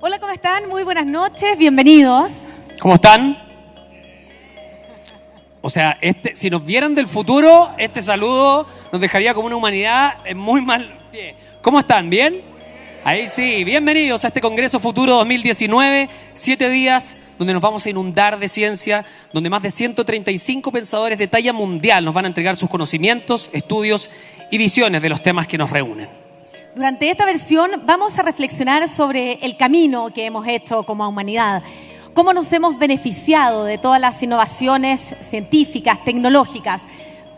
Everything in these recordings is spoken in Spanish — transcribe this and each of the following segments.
Hola, ¿cómo están? Muy buenas noches, bienvenidos. ¿Cómo están? O sea, este, si nos vieran del futuro, este saludo nos dejaría como una humanidad en muy mal pie. ¿Cómo están? ¿Bien? Ahí sí, bienvenidos a este Congreso Futuro 2019, siete días donde nos vamos a inundar de ciencia, donde más de 135 pensadores de talla mundial nos van a entregar sus conocimientos, estudios y visiones de los temas que nos reúnen. Durante esta versión vamos a reflexionar sobre el camino que hemos hecho como humanidad, cómo nos hemos beneficiado de todas las innovaciones científicas, tecnológicas,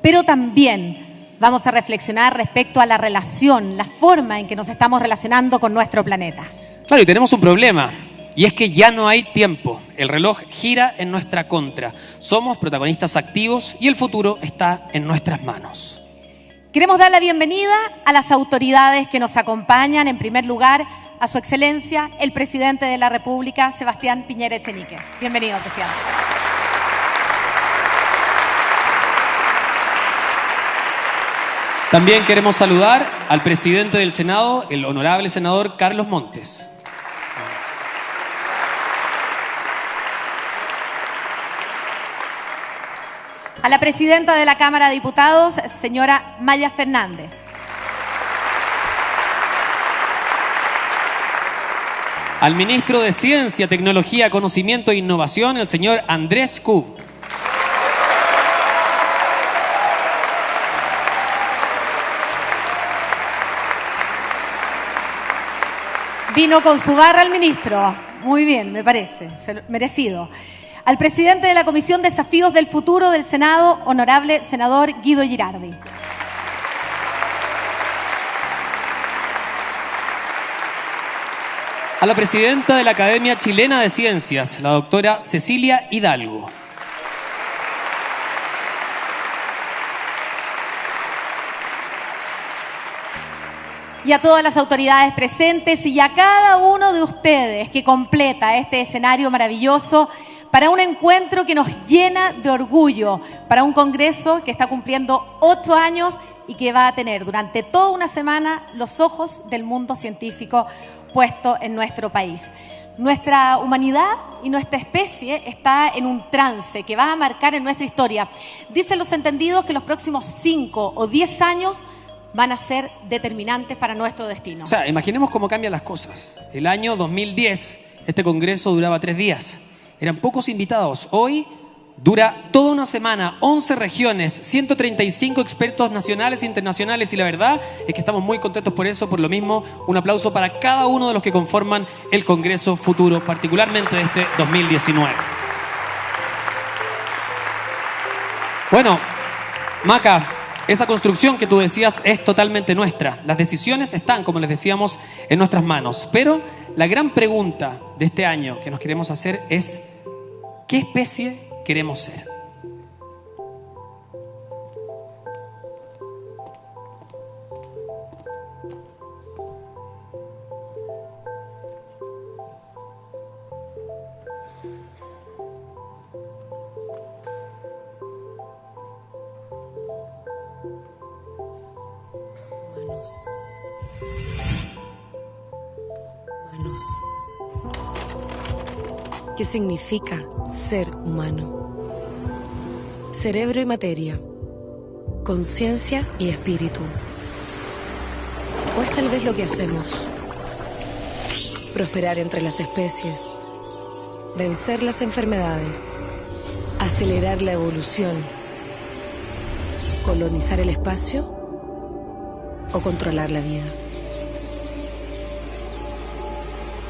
pero también vamos a reflexionar respecto a la relación, la forma en que nos estamos relacionando con nuestro planeta. Claro, y tenemos un problema. Y es que ya no hay tiempo. El reloj gira en nuestra contra. Somos protagonistas activos y el futuro está en nuestras manos. Queremos dar la bienvenida a las autoridades que nos acompañan. En primer lugar, a su excelencia, el presidente de la República, Sebastián Piñera Echenique. Bienvenido, presidente. También queremos saludar al presidente del Senado, el honorable senador Carlos Montes. A la presidenta de la Cámara de Diputados, señora Maya Fernández. Al ministro de Ciencia, Tecnología, Conocimiento e Innovación, el señor Andrés Cub. Vino con su barra el ministro. Muy bien, me parece. Merecido. Al presidente de la Comisión Desafíos del Futuro del Senado, honorable senador Guido Girardi. A la presidenta de la Academia Chilena de Ciencias, la doctora Cecilia Hidalgo. y a todas las autoridades presentes y a cada uno de ustedes que completa este escenario maravilloso para un encuentro que nos llena de orgullo, para un Congreso que está cumpliendo ocho años y que va a tener durante toda una semana los ojos del mundo científico puesto en nuestro país. Nuestra humanidad y nuestra especie está en un trance que va a marcar en nuestra historia. Dicen los entendidos que los próximos cinco o diez años van a ser determinantes para nuestro destino. O sea, imaginemos cómo cambian las cosas. El año 2010, este congreso duraba tres días. Eran pocos invitados. Hoy dura toda una semana, 11 regiones, 135 expertos nacionales e internacionales y la verdad es que estamos muy contentos por eso. Por lo mismo, un aplauso para cada uno de los que conforman el Congreso Futuro, particularmente de este 2019. Bueno, Maca, esa construcción que tú decías es totalmente nuestra. Las decisiones están, como les decíamos, en nuestras manos. Pero la gran pregunta de este año que nos queremos hacer es, ¿qué especie queremos ser? ¿Qué significa ser humano? Cerebro y materia, conciencia y espíritu. ¿O es tal vez lo que hacemos? Prosperar entre las especies, vencer las enfermedades, acelerar la evolución, colonizar el espacio o controlar la vida.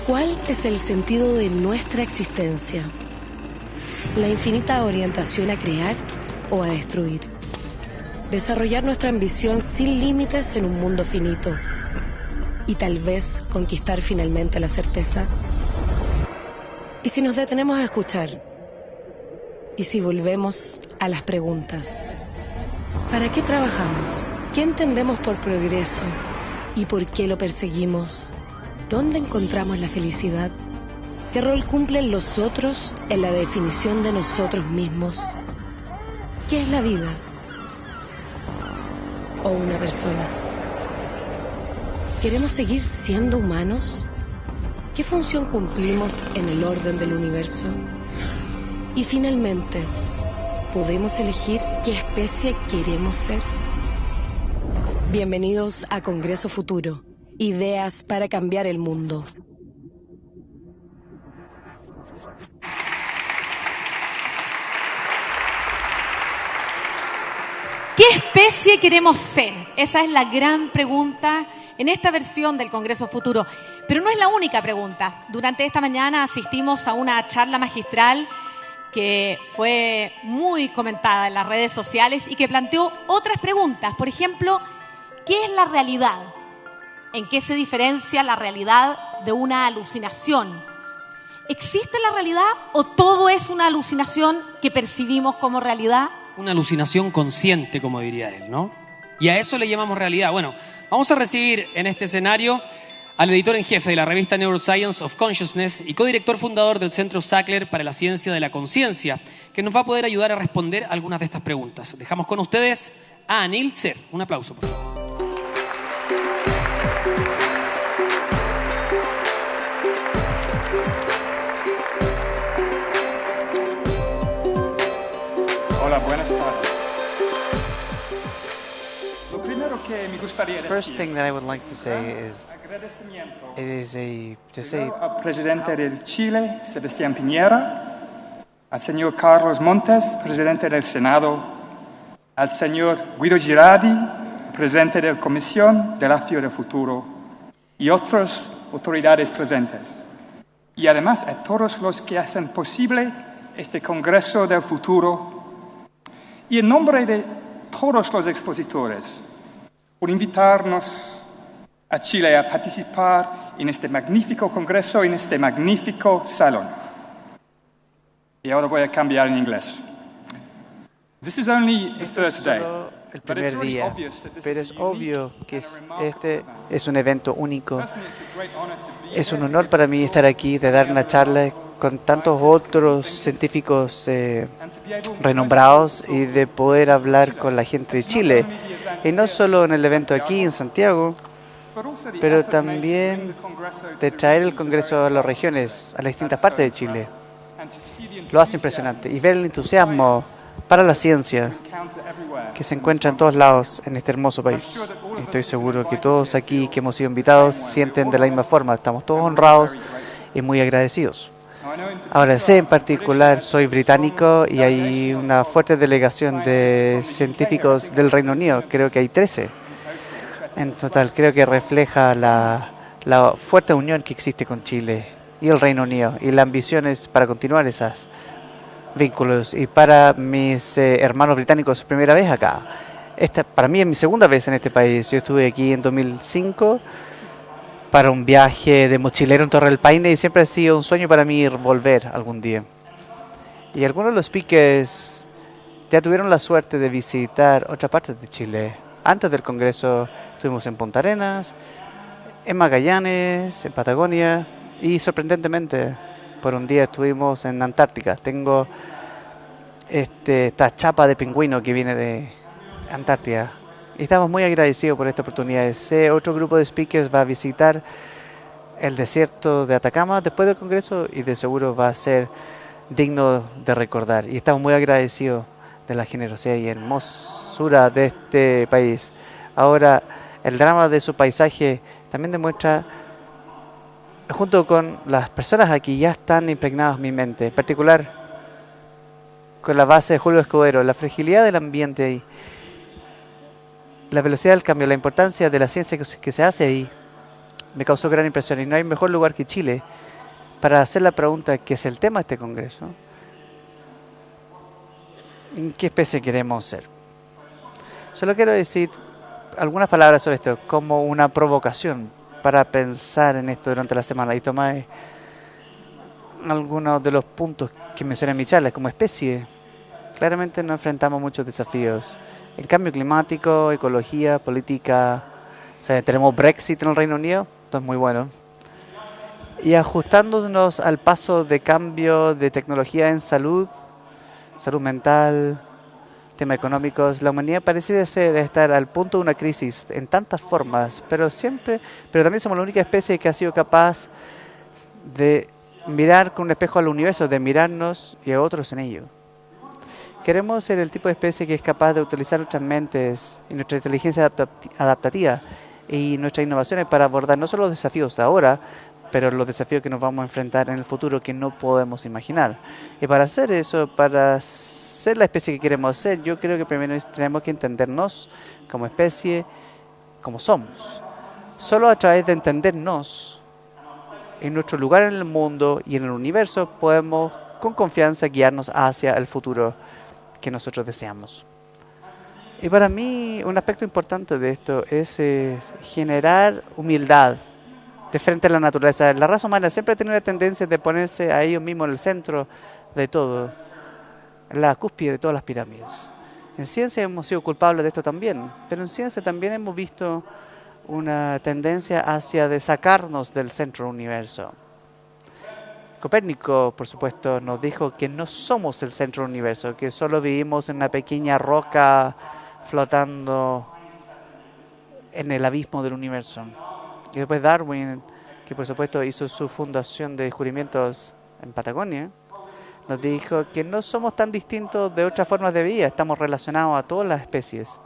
¿Cuál es el sentido de nuestra existencia? ¿La infinita orientación a crear o a destruir? Desarrollar nuestra ambición sin límites en un mundo finito y tal vez conquistar finalmente la certeza. ¿Y si nos detenemos a escuchar? ¿Y si volvemos a las preguntas? ¿Para qué trabajamos? ¿Qué entendemos por progreso? ¿Y por qué lo perseguimos? ¿Dónde encontramos la felicidad? ¿Qué rol cumplen los otros en la definición de nosotros mismos? ¿Qué es la vida? ¿O una persona? ¿Queremos seguir siendo humanos? ¿Qué función cumplimos en el orden del universo? Y finalmente, ¿podemos elegir qué especie queremos ser? Bienvenidos a Congreso Futuro. Ideas para cambiar el mundo. ¿Qué especie queremos ser? Esa es la gran pregunta en esta versión del Congreso Futuro. Pero no es la única pregunta. Durante esta mañana asistimos a una charla magistral que fue muy comentada en las redes sociales y que planteó otras preguntas. Por ejemplo, ¿qué es la realidad? ¿En qué se diferencia la realidad de una alucinación? ¿Existe la realidad o todo es una alucinación que percibimos como realidad? Una alucinación consciente, como diría él, ¿no? Y a eso le llamamos realidad. Bueno, vamos a recibir en este escenario al editor en jefe de la revista Neuroscience of Consciousness y codirector fundador del Centro Sackler para la Ciencia de la Conciencia, que nos va a poder ayudar a responder algunas de estas preguntas. Dejamos con ustedes a Anil Seth. Un aplauso, por favor. First thing that I would like to say is agradecimiento. it is a to say presidente del Chile, Sebastián Piñera, al señor Carlos Montes, presidente del Senado, al señor Guido Girardi, presidente de la Comisión de la FIO del Futuro, y otras autoridades presentes. Y además a todos los que hacen posible este Congreso del Futuro. Y en nombre de todos los expositores, por invitarnos a Chile a participar en este magnífico congreso, en este magnífico salón. Y ahora voy a cambiar en inglés. This is only the first day. el primer día, pero es obvio que este es un evento único. Es un honor para mí estar aquí, de dar una charla con tantos otros científicos eh, renombrados y de poder hablar con la gente de Chile. Y no solo en el evento aquí en Santiago, pero también de traer el Congreso a las regiones, a las distintas partes de Chile. Lo hace impresionante. Y ver el entusiasmo para la ciencia que se encuentra en todos lados en este hermoso país. Estoy seguro que todos aquí que hemos sido invitados sienten de la misma forma. Estamos todos honrados y muy agradecidos. Ahora sé en particular, soy británico y hay una fuerte delegación de científicos del Reino Unido, creo que hay 13. En total, creo que refleja la, la fuerte unión que existe con Chile y el Reino Unido y la ambición es para continuar esos vínculos. Y para mis eh, hermanos británicos, primera vez acá. Esta, para mí es mi segunda vez en este país. Yo estuve aquí en 2005 para un viaje de mochilero en Torre del Paine y siempre ha sido un sueño para mí volver algún día. Y algunos de los speakers ya tuvieron la suerte de visitar otras partes de Chile. Antes del Congreso estuvimos en Punta Arenas, en Magallanes, en Patagonia y sorprendentemente por un día estuvimos en Antártica. Tengo este, esta chapa de pingüino que viene de Antártida. Estamos muy agradecidos por esta oportunidad. Ese otro grupo de speakers va a visitar el desierto de Atacama después del Congreso y de seguro va a ser digno de recordar. Y estamos muy agradecidos de la generosidad y hermosura de este país. Ahora, el drama de su paisaje también demuestra, junto con las personas aquí, ya están impregnadas en mi mente, en particular con la base de Julio Escudero, la fragilidad del ambiente ahí, la velocidad del cambio, la importancia de la ciencia que se- hace ahí, me causó gran impresión. Y no hay mejor lugar que Chile para hacer la pregunta que es el tema de este Congreso. ¿Qué especie queremos ser? Solo quiero decir algunas palabras sobre esto, como una provocación para pensar en esto durante la semana y tomar algunos de los puntos que mencioné en mi charla. Como especie, claramente nos enfrentamos muchos desafíos. El cambio climático, ecología, política. Tenemos Brexit en el Reino Unido, esto es muy bueno. Y ajustándonos al paso de cambio de tecnología en salud, salud mental, temas económicos, la humanidad parece ser estar al punto de una crisis en tantas formas, pero siempre, pero también somos la única especie que ha sido capaz de mirar con un espejo al universo, de mirarnos y a otros en ello. Queremos ser el tipo de especie que es capaz de utilizar nuestras mentes y nuestra inteligencia adaptativa y nuestras innovaciones para abordar no solo los desafíos de ahora, pero los desafíos que nos vamos a enfrentar en el futuro que no podemos imaginar. Y para hacer eso, para ser la especie que queremos ser, yo creo que primero tenemos que entendernos como especie, como somos. Solo a través de entendernos en nuestro lugar en el mundo y en el universo podemos con confianza guiarnos hacia el futuro que nosotros deseamos. Y para mí un aspecto importante de esto es eh, generar humildad de frente a la naturaleza. La raza humana siempre ha tenido la tendencia de ponerse a ellos mismos en el centro de todo, la cúspide de todas las pirámides. En ciencia hemos sido culpables de esto también, pero en ciencia también hemos visto una tendencia hacia de sacarnos del centro del universo. Copérnico, por supuesto, nos dijo que no somos el centro del universo, que solo vivimos en una pequeña roca flotando en el abismo del universo. Y después Darwin, que por supuesto hizo su fundación de descubrimientos en Patagonia, nos dijo que no somos tan distintos de otras formas de vida, estamos relacionados a todas las especies,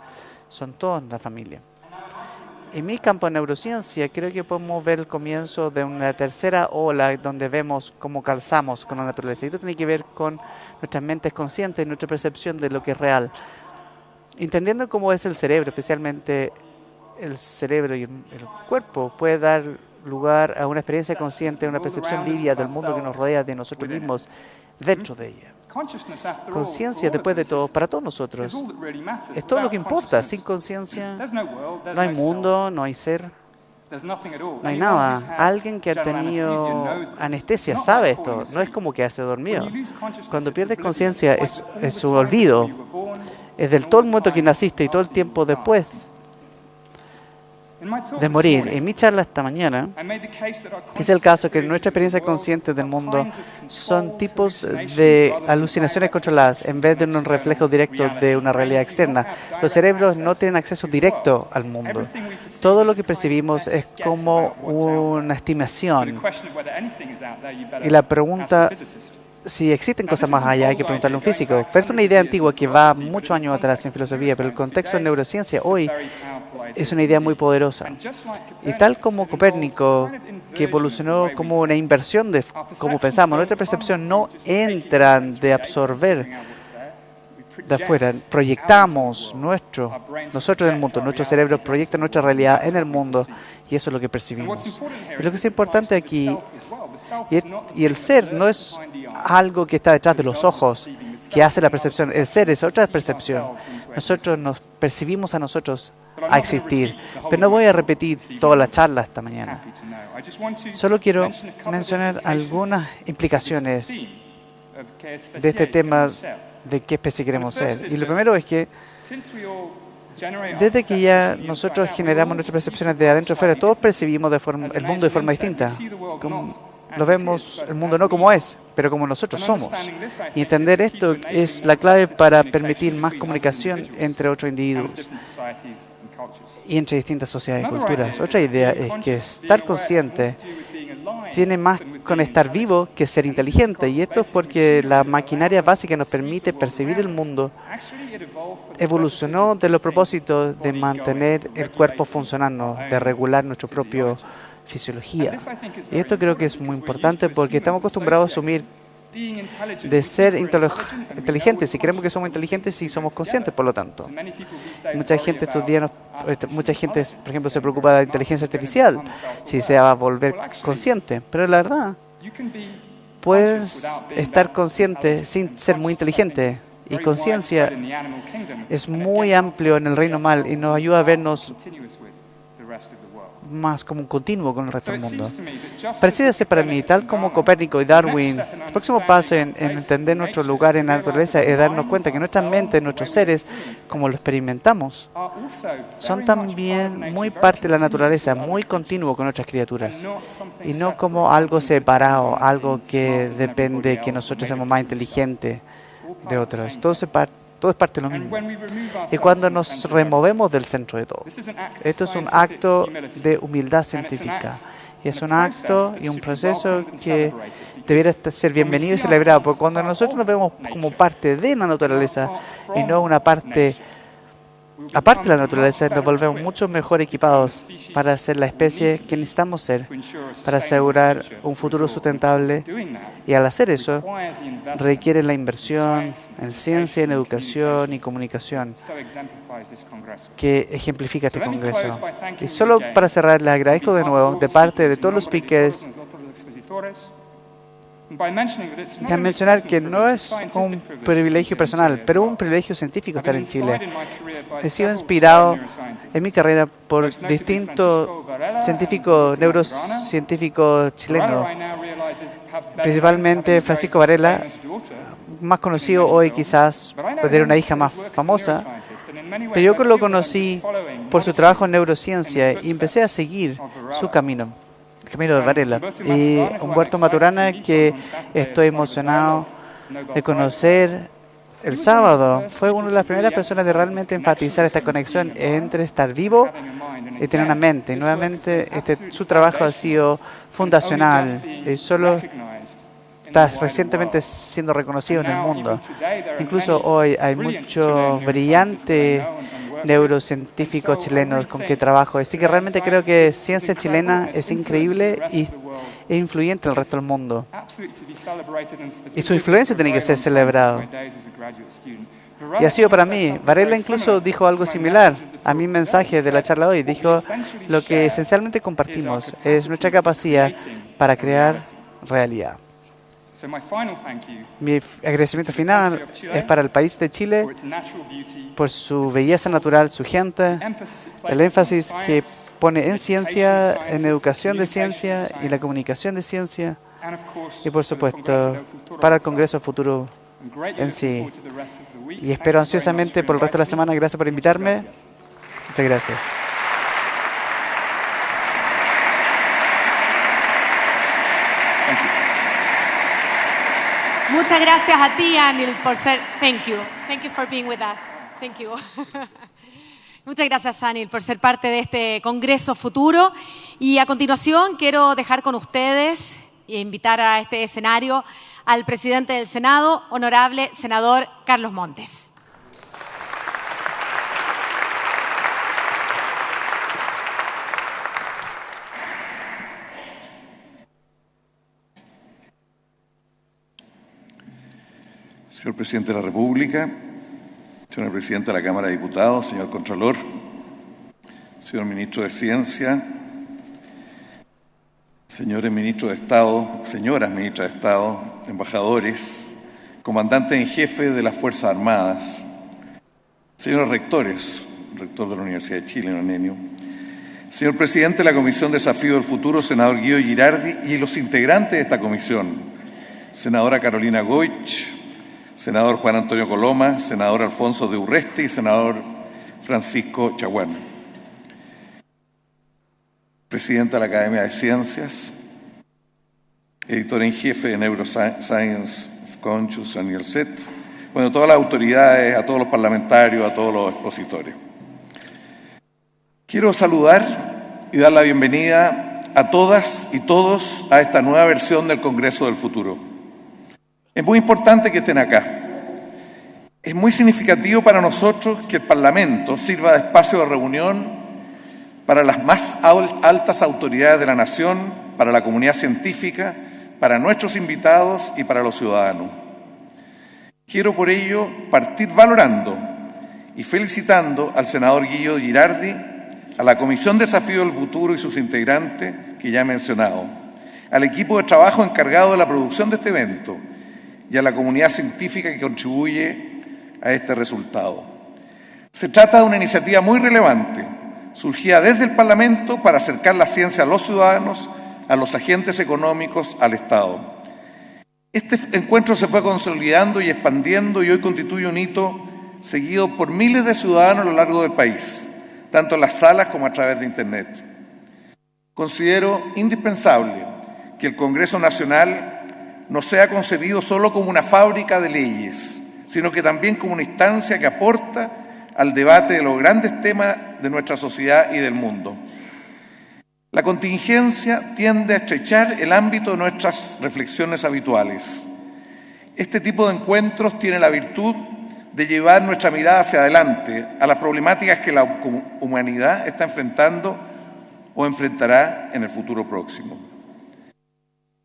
son todas la familia. En mi campo de neurociencia creo que podemos ver el comienzo de una tercera ola donde vemos cómo calzamos con la naturaleza. Y esto tiene que ver con nuestras mentes conscientes y nuestra percepción de lo que es real. Entendiendo cómo es el cerebro, especialmente el cerebro y el, cuerpo puede dar lugar a una experiencia consciente, una percepción vívida del mundo que nos rodea de nosotros mismos dentro de ella. Conciencia, después de todo, para todos nosotros, es todo lo que importa. Sin conciencia. no hay mundo, no hay ser, no hay nada. Alguien que ha tenido anestesia sabe esto, no es como que hace dormido. Cuando pierdes conciencia es, es su olvido, es del todo el momento que naciste y todo el tiempo después de morir. En mi charla esta mañana es el caso que nuestra experiencia consciente del mundo son tipos de alucinaciones controladas en vez de un reflejo directo de una realidad externa. Los cerebros no tienen acceso directo al mundo. Todo lo que percibimos es como una estimación. Y la pregunta si existen cosas más allá, hay que preguntarle a un físico. Pero es una idea antigua que va muchos años atrás en filosofía, pero el contexto de neurociencia hoy es una idea muy poderosa. Y tal como Copérnico, que evolucionó como una inversión de cómo pensamos, nuestra percepción no entra de absorber de afuera, proyectamos nuestro, nosotros en el mundo, nuestro cerebro proyecta nuestra realidad en el mundo y eso es lo que percibimos. Y lo que es importante aquí, y el ser no es algo que está detrás de los ojos, que hace la percepción, el ser es otra percepción. Nosotros nos percibimos a nosotros a existir. Pero no voy a repetir toda la charla esta mañana. Solo quiero mencionar algunas implicaciones de este tema de qué especie queremos ser. Y lo primero es que desde que ya nosotros generamos nuestras percepciones de adentro afuera, todos percibimos el mundo de forma distinta. Lo vemos el mundo no como es, pero como nosotros somos. Y entender esto es la clave para permitir más comunicación entre otros individuos. Y entre distintas sociedades y culturas. Otra idea es que estar consciente tiene más con estar vivo que ser inteligente. Y esto es porque la maquinaria básica nos permite percibir el mundo evolucionó de los propósitos de mantener el cuerpo funcionando, de regular nuestra propia fisiología. Y esto creo que es muy importante porque estamos acostumbrados a asumir de ser inteligentes, si creemos que somos inteligentes y somos conscientes, por lo tanto. Mucha gente estos días, este, mucha gente, por ejemplo, se preocupa de la inteligencia artificial, si se va a volver consciente, pero la verdad, puedes estar consciente sin ser muy inteligente. Y conciencia es muy amplio en el reino mal y nos ayuda a vernos más como un continuo con el resto del mundo. Parece para mí, tal como Copérnico y Darwin, el próximo paso en, entender nuestro lugar en la naturaleza es darnos cuenta que nuestra mente, nuestros seres, como lo experimentamos, son también muy parte de la naturaleza, muy continuo con nuestras criaturas, y no como algo separado, algo que depende que nosotros seamos más inteligentes de otros. Todo se parte todo es parte de lo mismo. Y cuando nos removemos del centro de todo, esto es un acto de humildad científica. Y es un acto y un proceso que debiera ser bienvenido y celebrado, porque cuando nosotros nos vemos como parte de la naturaleza y no una parte aparte de la naturaleza, nos volvemos mucho mejor equipados para ser la especie que necesitamos ser, para asegurar un futuro sustentable. Y al hacer eso, requiere la inversión en ciencia, en educación y comunicación que ejemplifica este Congreso. Y solo para cerrar, les agradezco de nuevo de parte de todos los speakers Déjame mencionar que no es un privilegio personal, pero un privilegio científico estar en Chile. He sido inspirado en mi carrera por distintos científicos, neurocientíficos chilenos, principalmente Francisco Varela, más conocido hoy quizás por tener una hija más famosa, pero yo lo conocí por su trabajo en neurociencia y empecé a seguir su camino. Camilo de Varela. Y Humberto Maturana, que estoy emocionado de conocer el sábado. Fue una de las primeras personas de realmente enfatizar esta conexión entre estar vivo y tener una mente. Y nuevamente, este, su trabajo ha sido fundacional y solo está recientemente siendo reconocido en el mundo. Incluso hoy hay mucho brillante neurocientíficos chilenos con que trabajo. Así que realmente creo que ciencia chilena es increíble y es influyente en el resto del mundo. Y su influencia tiene que ser celebrada. Y ha sido para mí. Varela incluso dijo algo similar a mi mensaje de la charla hoy. Dijo, lo que esencialmente compartimos es nuestra capacidad para crear realidad. Mi agradecimiento final es para el país de Chile por su belleza natural, su gente, el énfasis que pone en ciencia, en educación de ciencia y la comunicación de ciencia y por supuesto para el Congreso Futuro en sí. Y espero ansiosamente por el resto de la semana. Gracias por invitarme. Muchas gracias. Muchas gracias a ti, Anil, por ser. Thank you. Thank you for being with us. Thank you. Muchas gracias, Anil, por ser parte de este Congreso Futuro. Y a continuación quiero dejar con ustedes e invitar a este escenario al presidente del Senado, honorable senador Carlos Montes. Señor Presidente de la República, señor Presidente de la Cámara de Diputados, señor Contralor, señor Ministro de Ciencia, señores Ministros de Estado, señoras Ministras de Estado, embajadores, comandantes en jefe de las Fuerzas Armadas, señores rectores, rector de la Universidad de Chile, Nenio, señor Presidente de la Comisión Desafío del Futuro, senador Guido Girardi, y los integrantes de esta comisión, senadora Carolina Goich, senador Juan Antonio Coloma, senador Alfonso de Urreste y senador Francisco Chaguán. Presidenta de la Academia de Ciencias, editor en jefe de Neuroscience Conscious, Daniel Set, bueno, todas las autoridades, a todos los parlamentarios, a todos los expositores. Quiero saludar y dar la bienvenida a todas y todos a esta nueva versión del Congreso del Futuro. Es muy importante que estén acá. Es muy significativo para nosotros que el Parlamento sirva de espacio de reunión para las más altas autoridades de la nación, para la comunidad científica, para nuestros invitados y para los ciudadanos. Quiero por ello partir valorando y felicitando al senador Guillo Girardi, a la Comisión Desafío del Futuro y sus integrantes que ya he mencionado, al equipo de trabajo encargado de la producción de este evento, y a la comunidad científica que contribuye a este resultado. Se trata de una iniciativa muy relevante, surgida desde el Parlamento para acercar la ciencia a los ciudadanos, a los agentes económicos, al Estado. Este encuentro se fue consolidando y expandiendo y hoy constituye un hito seguido por miles de ciudadanos a lo largo del país, tanto en las salas como a través de Internet. Considero indispensable que el Congreso Nacional no sea concebido solo como una fábrica de leyes, sino que también como una instancia que aporta al debate de los grandes temas de nuestra sociedad y del mundo. La contingencia tiende a estrechar el ámbito de nuestras reflexiones habituales. Este tipo de encuentros tiene la virtud de llevar nuestra mirada hacia adelante a las problemáticas que la humanidad está enfrentando o enfrentará en el futuro próximo.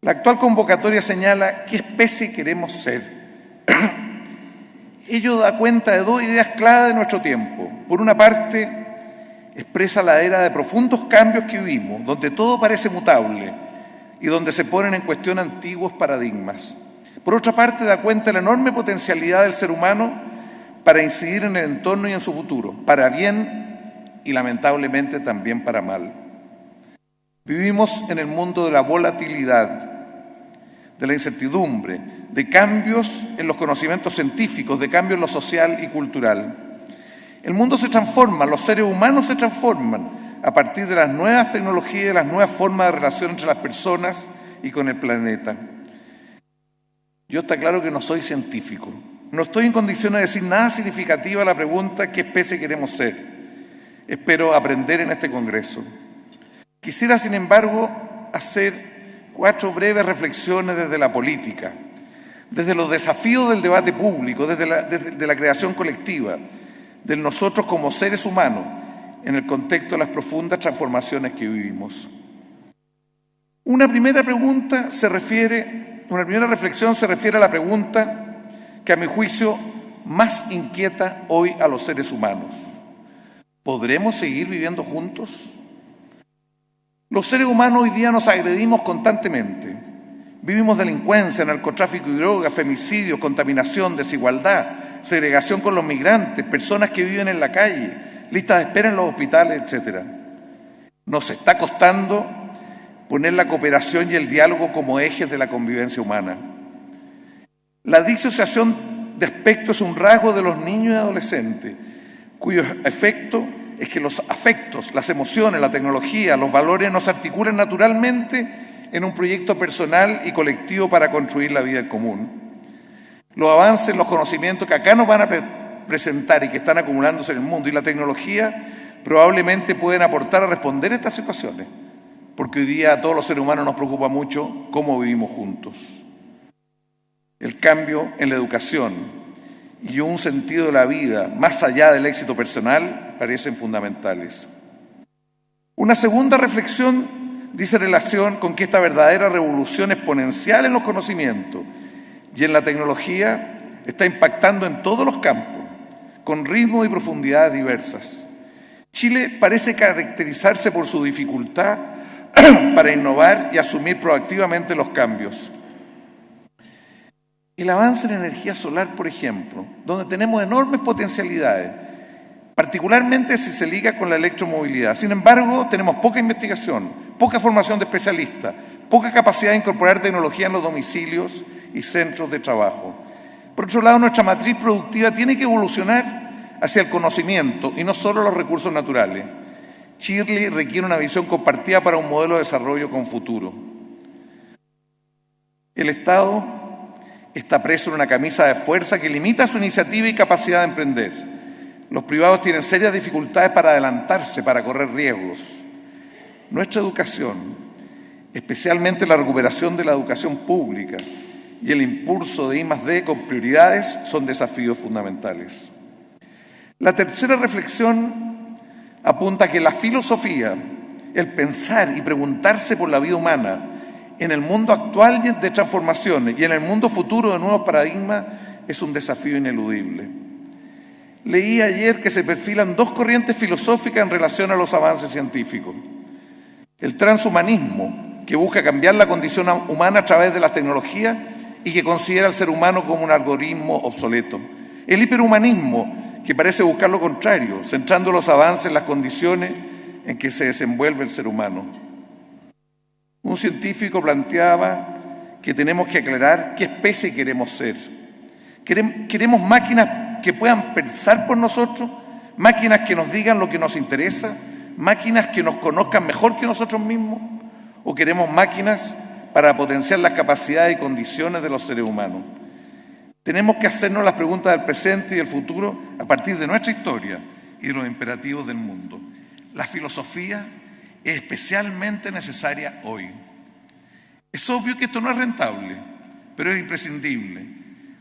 La actual convocatoria señala qué especie queremos ser. Ello da cuenta de dos ideas clave de nuestro tiempo. Por una parte, expresa la era de profundos cambios que vivimos, donde todo parece mutable y donde se ponen en cuestión antiguos paradigmas. Por otra parte, da cuenta de la enorme potencialidad del ser humano para incidir en el entorno y en su futuro, para bien y lamentablemente también para mal. Vivimos en el mundo de la volatilidad, de la incertidumbre, de cambios en los conocimientos científicos, de cambios en lo social y cultural. El mundo se transforma, los seres humanos se transforman a partir de las nuevas tecnologías de las nuevas formas de relación entre las personas y con el planeta. Yo está claro que no soy científico, no estoy en condiciones de decir nada significativo a la pregunta qué especie queremos ser. Espero aprender en este Congreso. Quisiera, sin embargo, hacer cuatro breves reflexiones desde la política, desde los desafíos del debate público, desde la, desde la creación colectiva, de nosotros como seres humanos, en el contexto de las profundas transformaciones que vivimos. Una primera pregunta se refiere, una primera reflexión se refiere a la pregunta que a mi juicio más inquieta hoy a los seres humanos. ¿Podremos seguir viviendo juntos? Los seres humanos hoy día nos agredimos constantemente. Vivimos delincuencia, narcotráfico y drogas, femicidio, contaminación, desigualdad, segregación con los migrantes, personas que viven en la calle, listas de espera en los hospitales, etc. Nos está costando poner la cooperación y el diálogo como ejes de la convivencia humana. La disociación de aspecto es un rasgo de los niños y adolescentes, cuyo efecto es que los afectos, las emociones, la tecnología, los valores nos articulan naturalmente en un proyecto personal y colectivo para construir la vida en común. Los avances, los conocimientos que acá nos van a presentar y que están acumulándose en el mundo y la tecnología probablemente pueden aportar a responder a estas situaciones, porque hoy día a todos los seres humanos nos preocupa mucho cómo vivimos juntos el cambio en la educación y un sentido de la vida más allá del éxito personal parecen fundamentales. Una segunda reflexión dice relación con que esta verdadera revolución exponencial en los conocimientos y en la tecnología está impactando en todos los campos, con ritmo y profundidades diversas. Chile parece caracterizarse por su dificultad para innovar y asumir proactivamente los cambios. El avance en energía solar, por ejemplo, donde tenemos enormes potencialidades, particularmente si se liga con la electromovilidad. Sin embargo, tenemos poca investigación, poca formación de especialistas, poca capacidad de incorporar tecnología en los domicilios y centros de trabajo. Por otro lado, nuestra matriz productiva tiene que evolucionar hacia el conocimiento y no solo los recursos naturales. Chile requiere una visión compartida para un modelo de desarrollo con futuro. El Estado está preso en una camisa de fuerza que limita su iniciativa y capacidad de emprender. Los privados tienen serias dificultades para adelantarse, para correr riesgos. Nuestra educación, especialmente la recuperación de la educación pública y el impulso de I+D con prioridades son desafíos fundamentales. La tercera reflexión apunta a que la filosofía, el pensar y preguntarse por la vida humana, en el mundo actual de transformaciones y en el mundo futuro de nuevos paradigmas es un desafío ineludible. Leí ayer que se perfilan dos corrientes filosóficas en relación a los avances científicos. El transhumanismo, que busca cambiar la condición humana a través de las tecnologías y que considera al ser humano como un algoritmo obsoleto. El hiperhumanismo, que parece buscar lo contrario, centrando los avances en las condiciones en que se desenvuelve el ser humano. Un científico planteaba que tenemos que aclarar qué especie queremos ser. Queremos máquinas que puedan pensar por nosotros, máquinas que nos digan lo que nos interesa, máquinas que nos conozcan mejor que nosotros mismos, o queremos máquinas para potenciar las capacidades y condiciones de los seres humanos. Tenemos que hacernos las preguntas del presente y del futuro a partir de nuestra historia y de los imperativos del mundo. La filosofía especialmente necesaria hoy. Es obvio que esto no es rentable, pero es imprescindible.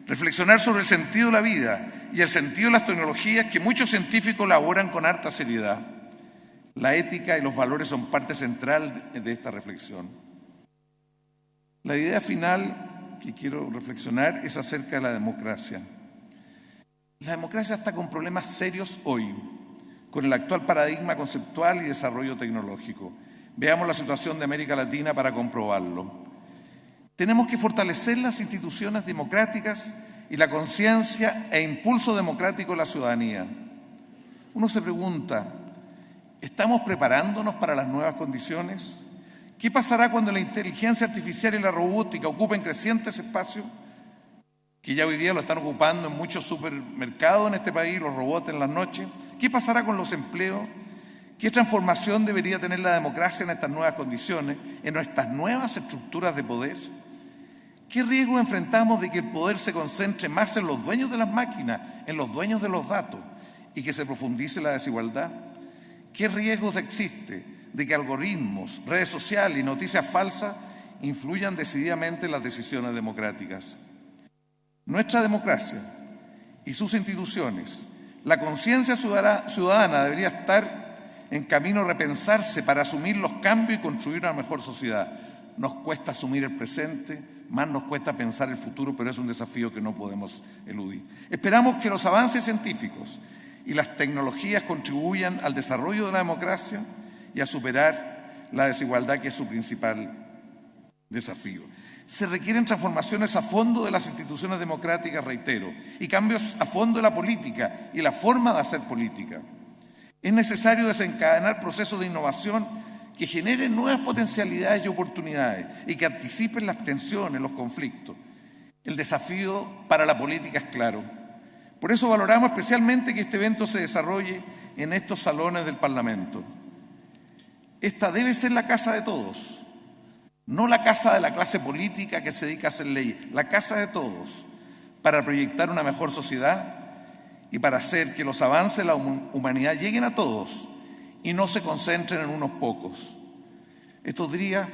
Reflexionar sobre el sentido de la vida y el sentido de las tecnologías que muchos científicos elaboran con harta seriedad. La ética y los valores son parte central de esta reflexión. La idea final que quiero reflexionar es acerca de la democracia. La democracia está con problemas serios hoy, con el actual paradigma conceptual y desarrollo tecnológico. Veamos la situación de América Latina para comprobarlo. Tenemos que fortalecer las instituciones democráticas y la conciencia e impulso democrático de la ciudadanía. Uno se pregunta, ¿estamos preparándonos para las nuevas condiciones? ¿Qué pasará cuando la inteligencia artificial y la robótica ocupen crecientes espacios? que ya hoy día lo están ocupando en muchos supermercados en este país, los robots en las noches. ¿Qué pasará con los empleos? ¿Qué transformación debería tener la democracia en estas nuevas condiciones, en nuestras nuevas estructuras de poder? ¿Qué riesgo enfrentamos de que el poder se concentre más en los dueños de las máquinas, en los dueños de los datos y que se profundice la desigualdad? ¿Qué riesgos existe de que algoritmos, redes sociales y noticias falsas influyan decididamente en las decisiones democráticas? Nuestra democracia y sus instituciones la conciencia ciudadana debería estar en camino a repensarse para asumir los cambios y construir una mejor sociedad. Nos cuesta asumir el presente, más nos cuesta pensar el futuro, pero es un desafío que no podemos eludir. Esperamos que los avances científicos y las tecnologías contribuyan al desarrollo de la democracia y a superar la desigualdad que es su principal desafío se requieren transformaciones a fondo de las instituciones democráticas, reitero, y cambios a fondo de la política y la forma de hacer política. Es necesario desencadenar procesos de innovación que generen nuevas potencialidades y oportunidades y que anticipen las tensiones, los conflictos. El desafío para la política es claro. Por eso valoramos especialmente que este evento se desarrolle en estos salones del Parlamento. Esta debe ser la casa de todos no la casa de la clase política que se dedica a hacer ley, la casa de todos, para proyectar una mejor sociedad y para hacer que los avances de la humanidad lleguen a todos y no se concentren en unos pocos. Estos días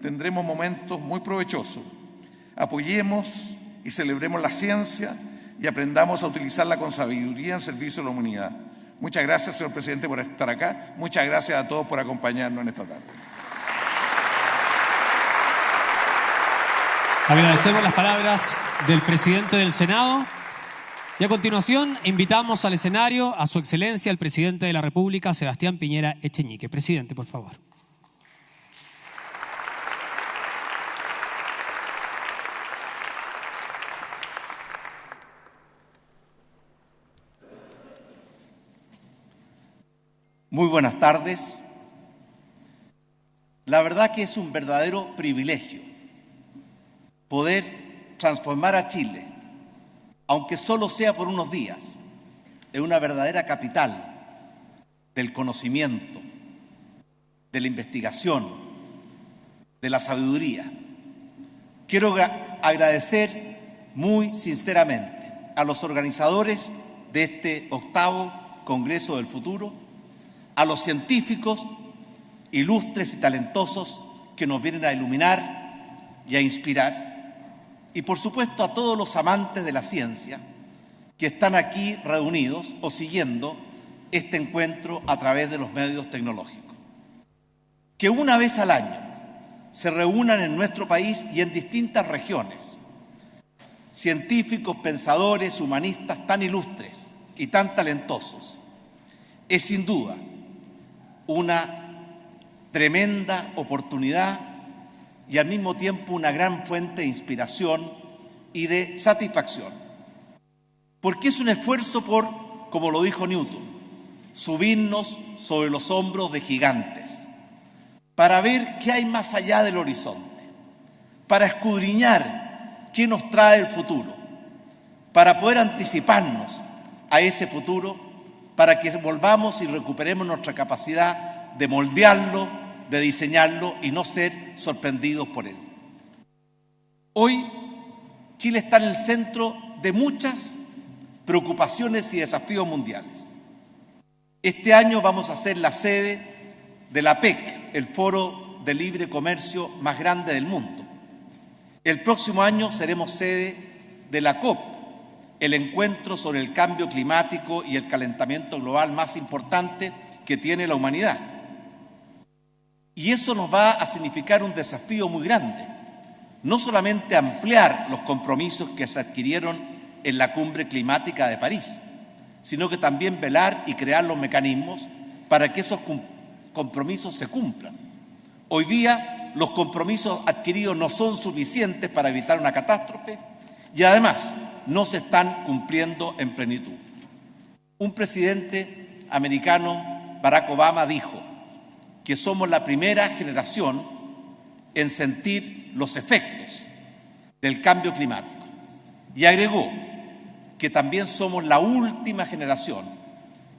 tendremos momentos muy provechosos. Apoyemos y celebremos la ciencia y aprendamos a utilizarla con sabiduría en servicio de la humanidad. Muchas gracias, señor presidente, por estar acá. Muchas gracias a todos por acompañarnos en esta tarde. Agradecemos las palabras del presidente del Senado. Y a continuación invitamos al escenario a su excelencia, el presidente de la República, Sebastián Piñera Echeñique. Presidente, por favor. Muy buenas tardes. La verdad que es un verdadero privilegio poder transformar a Chile, aunque solo sea por unos días, en una verdadera capital del conocimiento, de la investigación, de la sabiduría. Quiero agradecer muy sinceramente a los organizadores de este octavo Congreso del Futuro, a los científicos ilustres y talentosos que nos vienen a iluminar y a inspirar, y por supuesto a todos los amantes de la ciencia que están aquí reunidos o siguiendo este encuentro a través de los medios tecnológicos. Que una vez al año se reúnan en nuestro país y en distintas regiones científicos, pensadores, humanistas tan ilustres y tan talentosos, es sin duda una tremenda oportunidad y al mismo tiempo una gran fuente de inspiración y de satisfacción. Porque es un esfuerzo por, como lo dijo Newton, subirnos sobre los hombros de gigantes, para ver qué hay más allá del horizonte, para escudriñar qué nos trae el futuro, para poder anticiparnos a ese futuro, para que volvamos y recuperemos nuestra capacidad de moldearlo, de diseñarlo y no ser sorprendidos por él. Hoy Chile está en el centro de muchas preocupaciones y desafíos mundiales. Este año vamos a ser la sede de la PEC, el foro de libre comercio más grande del mundo. El próximo año seremos sede de la COP, el encuentro sobre el cambio climático y el calentamiento global más importante que tiene la humanidad. Y eso nos va a significar un desafío muy grande, no solamente ampliar los compromisos que se adquirieron en la cumbre climática de París, sino que también velar y crear los mecanismos para que esos compromisos se cumplan. Hoy día los compromisos adquiridos no son suficientes para evitar una catástrofe y además no se están cumpliendo en plenitud. Un presidente americano, Barack Obama, dijo que somos la primera generación en sentir los efectos del cambio climático y agregó que también somos la última generación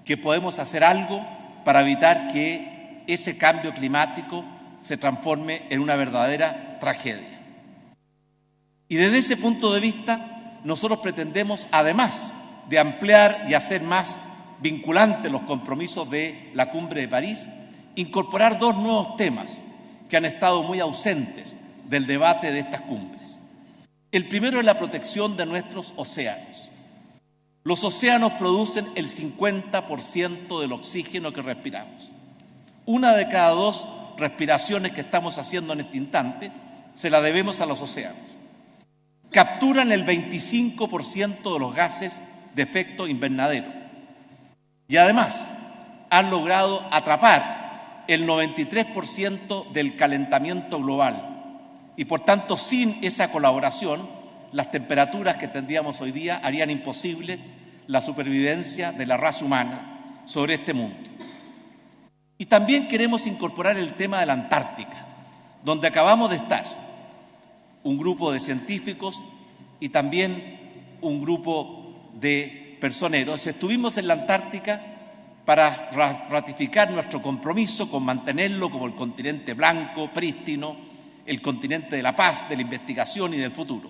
que podemos hacer algo para evitar que ese cambio climático se transforme en una verdadera tragedia. Y desde ese punto de vista, nosotros pretendemos, además de ampliar y hacer más vinculantes los compromisos de la cumbre de París, incorporar dos nuevos temas que han estado muy ausentes del debate de estas cumbres. El primero es la protección de nuestros océanos. Los océanos producen el 50% del oxígeno que respiramos. Una de cada dos respiraciones que estamos haciendo en este instante se la debemos a los océanos. Capturan el 25% de los gases de efecto invernadero. Y además han logrado atrapar el 93% del calentamiento global. Y por tanto, sin esa colaboración, las temperaturas que tendríamos hoy día harían imposible la supervivencia de la raza humana sobre este mundo. Y también queremos incorporar el tema de la Antártica, donde acabamos de estar un grupo de científicos y también un grupo de personeros. Estuvimos en la Antártica para ratificar nuestro compromiso con mantenerlo como el continente blanco, prístino, el continente de la paz, de la investigación y del futuro.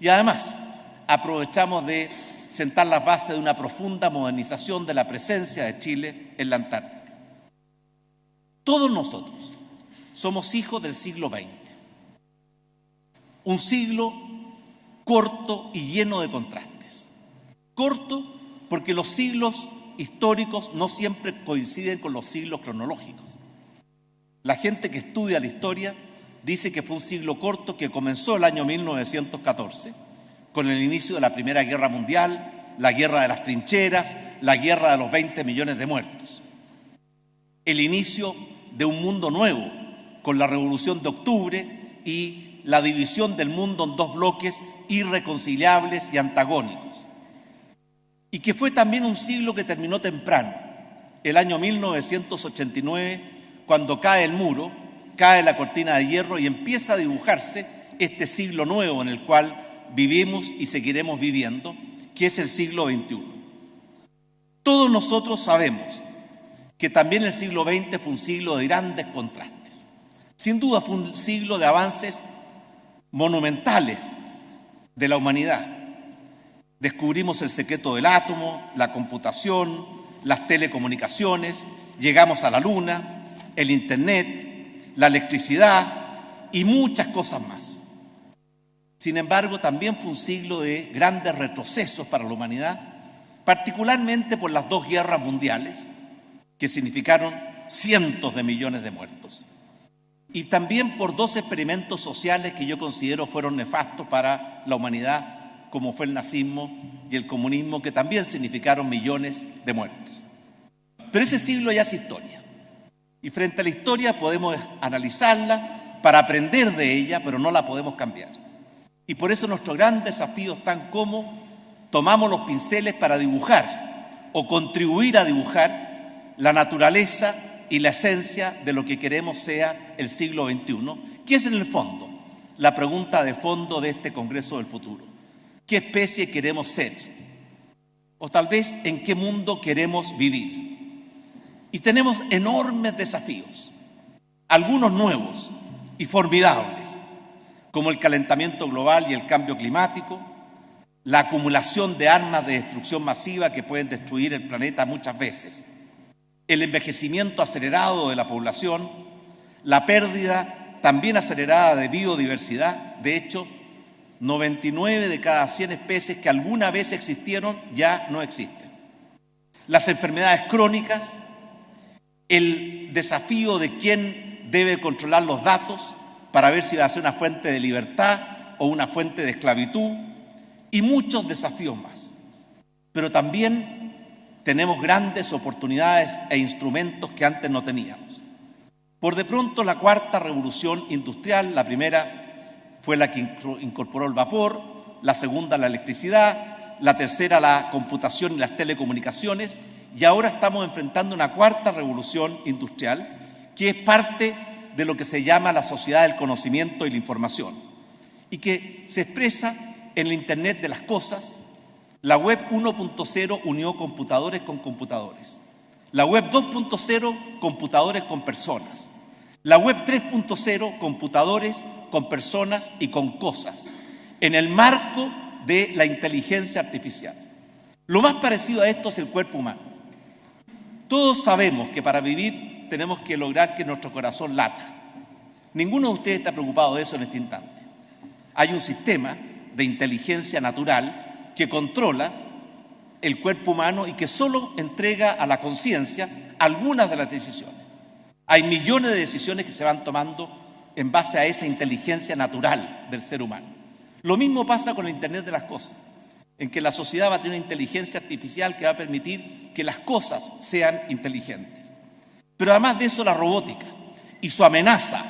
Y además aprovechamos de sentar las bases de una profunda modernización de la presencia de Chile en la Antártica. Todos nosotros somos hijos del siglo XX, un siglo corto y lleno de contrastes. Corto porque los siglos históricos no siempre coinciden con los siglos cronológicos. La gente que estudia la historia dice que fue un siglo corto que comenzó el año 1914 con el inicio de la Primera Guerra Mundial, la guerra de las trincheras, la guerra de los 20 millones de muertos. El inicio de un mundo nuevo con la Revolución de Octubre y la división del mundo en dos bloques irreconciliables y antagónicos. Y que fue también un siglo que terminó temprano, el año 1989, cuando cae el muro cae la cortina de hierro y empieza a dibujarse este siglo nuevo en el cual vivimos y seguiremos viviendo, que es el siglo XXI. Todos nosotros sabemos que también el siglo XX fue un siglo de grandes contrastes. Sin duda fue un siglo de avances monumentales de la humanidad. Descubrimos el secreto del átomo, la computación, las telecomunicaciones, llegamos a la luna, el Internet, la electricidad y muchas cosas más. Sin embargo, también fue un siglo de grandes retrocesos para la humanidad, particularmente por las dos guerras mundiales, que significaron cientos de millones de muertos, y también por dos experimentos sociales que yo considero fueron nefastos para la humanidad, como fue el nazismo y el comunismo, que también significaron millones de muertos. Pero ese siglo ya es historia. Y frente a la historia podemos analizarla para aprender de ella, pero no la podemos cambiar. Y por eso nuestro gran desafío es tan como tomamos los pinceles para dibujar o contribuir a dibujar la naturaleza y la esencia de lo que queremos sea el siglo XXI, que es en el fondo la pregunta de fondo de este Congreso del Futuro. ¿Qué especie queremos ser? O tal vez en qué mundo queremos vivir. Y tenemos enormes desafíos, algunos nuevos y formidables, como el calentamiento global y el cambio climático, la acumulación de armas de destrucción masiva que pueden destruir el planeta muchas veces, el envejecimiento acelerado de la población, la pérdida también acelerada de biodiversidad. De hecho, 99 de cada 100 especies que alguna vez existieron ya no existen. Las enfermedades crónicas, el desafío de quién debe controlar los datos para ver si va a ser una fuente de libertad o una fuente de esclavitud y muchos desafíos más. Pero también tenemos grandes oportunidades e instrumentos que antes no teníamos. Por de pronto la cuarta revolución industrial, la primera fue la que incorporó el vapor, la segunda la electricidad, la tercera la computación y las telecomunicaciones, y ahora estamos enfrentando una cuarta revolución industrial que es parte de lo que se llama la sociedad del conocimiento y la información, y que se expresa en el Internet de las Cosas. La web 1.0 unió computadores con computadores. La web 2.0, computadores con personas. La web 3.0, computadores con personas y con cosas, en el marco de la inteligencia artificial. Lo más parecido a esto es el cuerpo humano. Todos sabemos que para vivir tenemos que lograr que nuestro corazón lata. Ninguno de ustedes está preocupado de eso en este instante. Hay un sistema de inteligencia natural que controla el cuerpo humano y que solo entrega a la conciencia algunas de las decisiones. Hay millones de decisiones que se van tomando en base a esa inteligencia natural del ser humano. Lo mismo pasa con el Internet de las Cosas, en que la sociedad va a tener una inteligencia artificial que va a permitir que las cosas sean inteligentes. Pero además de eso, la robótica y su amenaza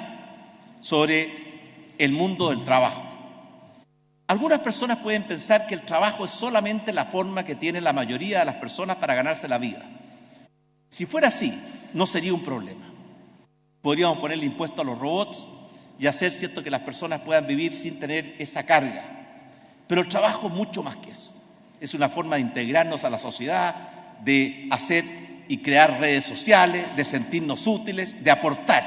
sobre el mundo del trabajo. Algunas personas pueden pensar que el trabajo es solamente la forma que tiene la mayoría de las personas para ganarse la vida. Si fuera así, no sería un problema. Podríamos ponerle impuesto a los robots y hacer cierto que las personas puedan vivir sin tener esa carga. Pero el trabajo es mucho más que eso. Es una forma de integrarnos a la sociedad, de hacer y crear redes sociales, de sentirnos útiles, de aportar.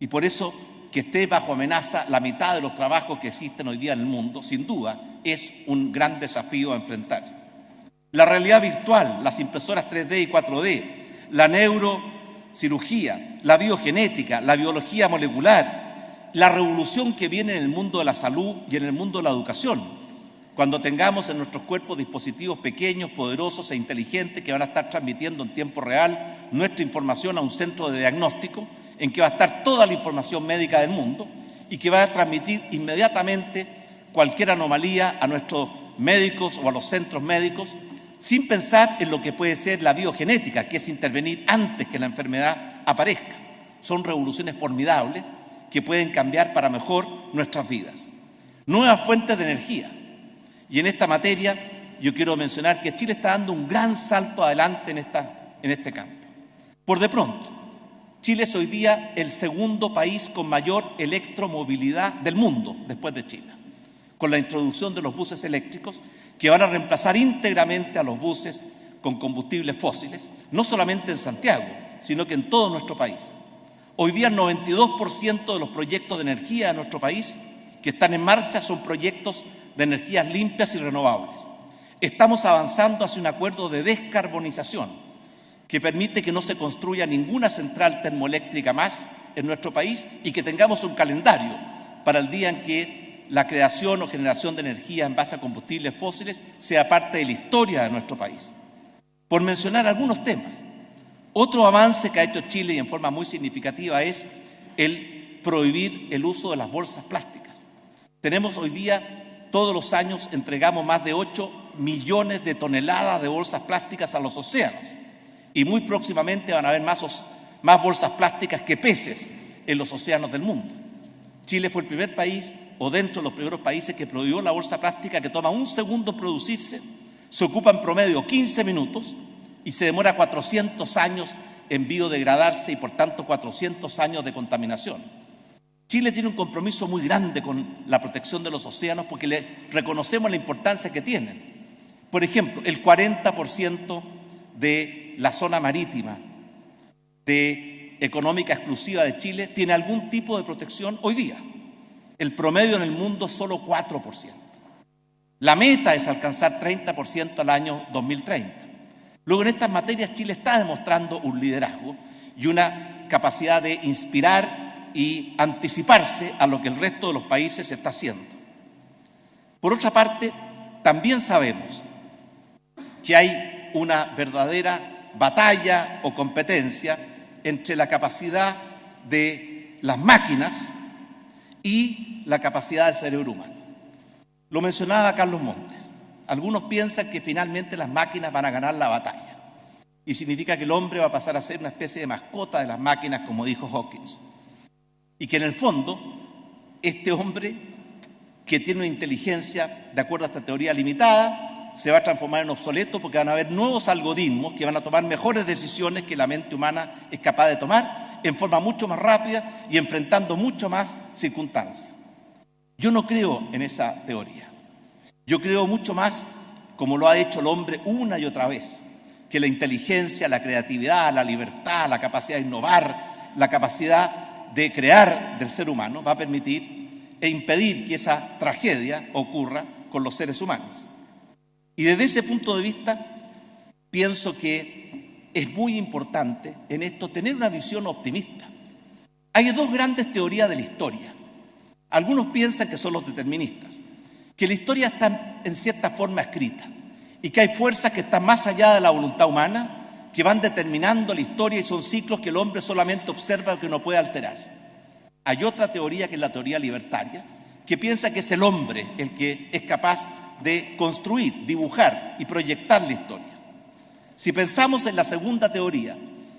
Y por eso que esté bajo amenaza la mitad de los trabajos que existen hoy día en el mundo, sin duda, es un gran desafío a enfrentar. La realidad virtual, las impresoras 3D y 4D, la neurocirugía, la biogenética, la biología molecular, la revolución que viene en el mundo de la salud y en el mundo de la educación. Cuando tengamos en nuestros cuerpos dispositivos pequeños, poderosos e inteligentes que van a estar transmitiendo en tiempo real nuestra información a un centro de diagnóstico en que va a estar toda la información médica del mundo y que va a transmitir inmediatamente cualquier anomalía a nuestros médicos o a los centros médicos sin pensar en lo que puede ser la biogenética, que es intervenir antes que la enfermedad aparezca. Son revoluciones formidables que pueden cambiar para mejor nuestras vidas. Nuevas fuentes de energía. Y en esta materia yo quiero mencionar que Chile está dando un gran salto adelante en, esta, en este campo. Por de pronto, Chile es hoy día el segundo país con mayor electromovilidad del mundo después de China, con la introducción de los buses eléctricos que van a reemplazar íntegramente a los buses con combustibles fósiles, no solamente en Santiago, sino que en todo nuestro país. Hoy día el 92% de los proyectos de energía de nuestro país que están en marcha son proyectos de energías limpias y renovables. Estamos avanzando hacia un acuerdo de descarbonización que permite que no se construya ninguna central termoeléctrica más en nuestro país y que tengamos un calendario para el día en que la creación o generación de energía en base a combustibles fósiles sea parte de la historia de nuestro país. Por mencionar algunos temas, otro avance que ha hecho Chile y en forma muy significativa es el prohibir el uso de las bolsas plásticas. Tenemos hoy día, todos los años, entregamos más de 8 millones de toneladas de bolsas plásticas a los océanos y muy próximamente van a haber más, más bolsas plásticas que peces en los océanos del mundo. Chile fue el primer país o dentro de los primeros países que prohibió la bolsa plástica que toma un segundo producirse, se ocupa en promedio 15 minutos y se demora 400 años en biodegradarse y por tanto 400 años de contaminación. Chile tiene un compromiso muy grande con la protección de los océanos porque le reconocemos la importancia que tienen. Por ejemplo, el 40% de la zona marítima de económica exclusiva de Chile tiene algún tipo de protección hoy día. El promedio en el mundo solo 4%. La meta es alcanzar 30% al año 2030. Luego en estas materias Chile está demostrando un liderazgo y una capacidad de inspirar y anticiparse a lo que el resto de los países está haciendo. Por otra parte, también sabemos que hay una verdadera batalla o competencia entre la capacidad de las máquinas y la capacidad del cerebro humano. Lo mencionaba Carlos Montes. Algunos piensan que finalmente las máquinas van a ganar la batalla y significa que el hombre va a pasar a ser una especie de mascota de las máquinas, como dijo Hawkins. Y que en el fondo, este hombre que tiene una inteligencia, de acuerdo a esta teoría limitada, se va a transformar en obsoleto porque van a haber nuevos algoritmos que van a tomar mejores decisiones que la mente humana es capaz de tomar en forma mucho más rápida y enfrentando mucho más circunstancias. Yo no creo en esa teoría. Yo creo mucho más, como lo ha hecho el hombre una y otra vez, que la inteligencia, la creatividad, la libertad, la capacidad de innovar, la capacidad de crear del ser humano va a permitir e impedir que esa tragedia ocurra con los seres humanos. Y desde ese punto de vista, pienso que es muy importante en esto tener una visión optimista. Hay dos grandes teorías de la historia. Algunos piensan que son los deterministas, que la historia está en cierta forma escrita y que hay fuerzas que están más allá de la voluntad humana, que van determinando la historia y son ciclos que el hombre solamente observa y que no puede alterar. Hay otra teoría que es la teoría libertaria, que piensa que es el hombre el que es capaz de construir, dibujar y proyectar la historia. Si pensamos en la segunda teoría,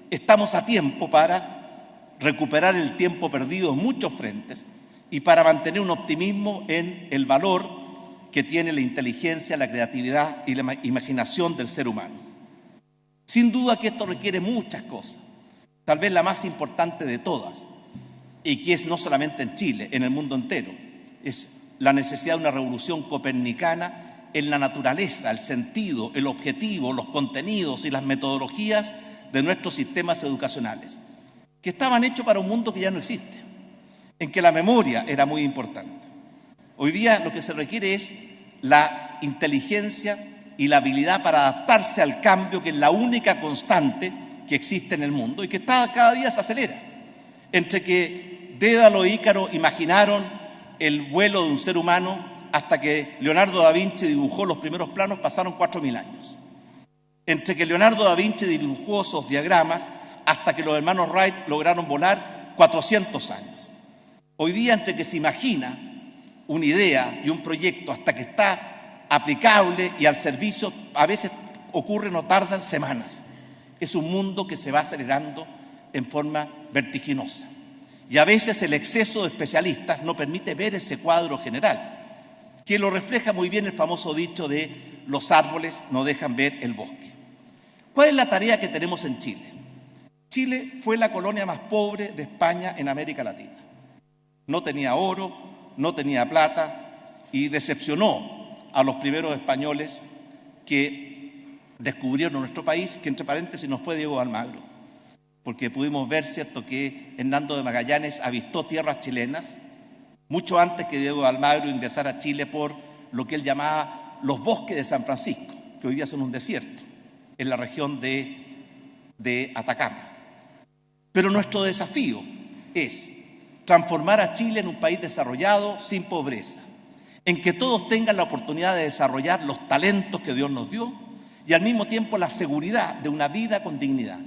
estamos a tiempo para recuperar el tiempo perdido en muchos frentes y para mantener un optimismo en el valor que tiene la inteligencia, la creatividad y la imaginación del ser humano. Sin duda que esto requiere muchas cosas, tal vez la más importante de todas, y que es no solamente en Chile, en el mundo entero, es la necesidad de una revolución copernicana en la naturaleza, el sentido, el objetivo, los contenidos y las metodologías de nuestros sistemas educacionales, que estaban hechos para un mundo que ya no existe, en que la memoria era muy importante. Hoy día lo que se requiere es la inteligencia y la habilidad para adaptarse al cambio, que es la única constante que existe en el mundo y que cada día se acelera. Entre que Dédalo e Ícaro imaginaron el vuelo de un ser humano hasta que Leonardo da Vinci dibujó los primeros planos pasaron cuatro mil años. Entre que Leonardo da Vinci dibujó esos diagramas hasta que los hermanos Wright lograron volar 400 años. Hoy día, entre que se imagina una idea y un proyecto hasta que está aplicable y al servicio, a veces ocurre, no tardan semanas. Es un mundo que se va acelerando en forma vertiginosa. Y a veces el exceso de especialistas no permite ver ese cuadro general, que lo refleja muy bien el famoso dicho de los árboles no dejan ver el bosque. ¿Cuál es la tarea que tenemos en Chile? Chile fue la colonia más pobre de España en América Latina. No tenía oro, no tenía plata y decepcionó a los primeros españoles que descubrieron nuestro país, que entre paréntesis nos fue Diego Almagro, porque pudimos ver, ¿cierto?, que Hernando de Magallanes avistó tierras chilenas mucho antes que Diego Almagro ingresara a Chile por lo que él llamaba los bosques de San Francisco, que hoy día son un desierto, en la región de, de Atacama. Pero nuestro desafío es transformar a Chile en un país desarrollado sin pobreza, en que todos tengan la oportunidad de desarrollar los talentos que Dios nos dio y al mismo tiempo la seguridad de una vida con dignidad,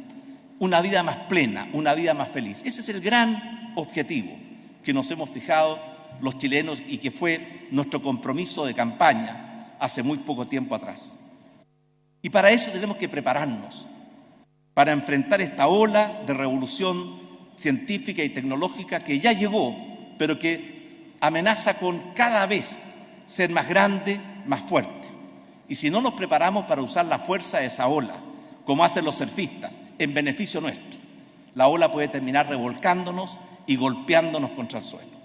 una vida más plena, una vida más feliz. Ese es el gran objetivo que nos hemos fijado los chilenos y que fue nuestro compromiso de campaña hace muy poco tiempo atrás. Y para eso tenemos que prepararnos, para enfrentar esta ola de revolución científica y tecnológica que ya llegó, pero que amenaza con cada vez ser más grande, más fuerte. Y si no nos preparamos para usar la fuerza de esa ola, como hacen los surfistas, en beneficio nuestro, la ola puede terminar revolcándonos y golpeándonos contra el suelo.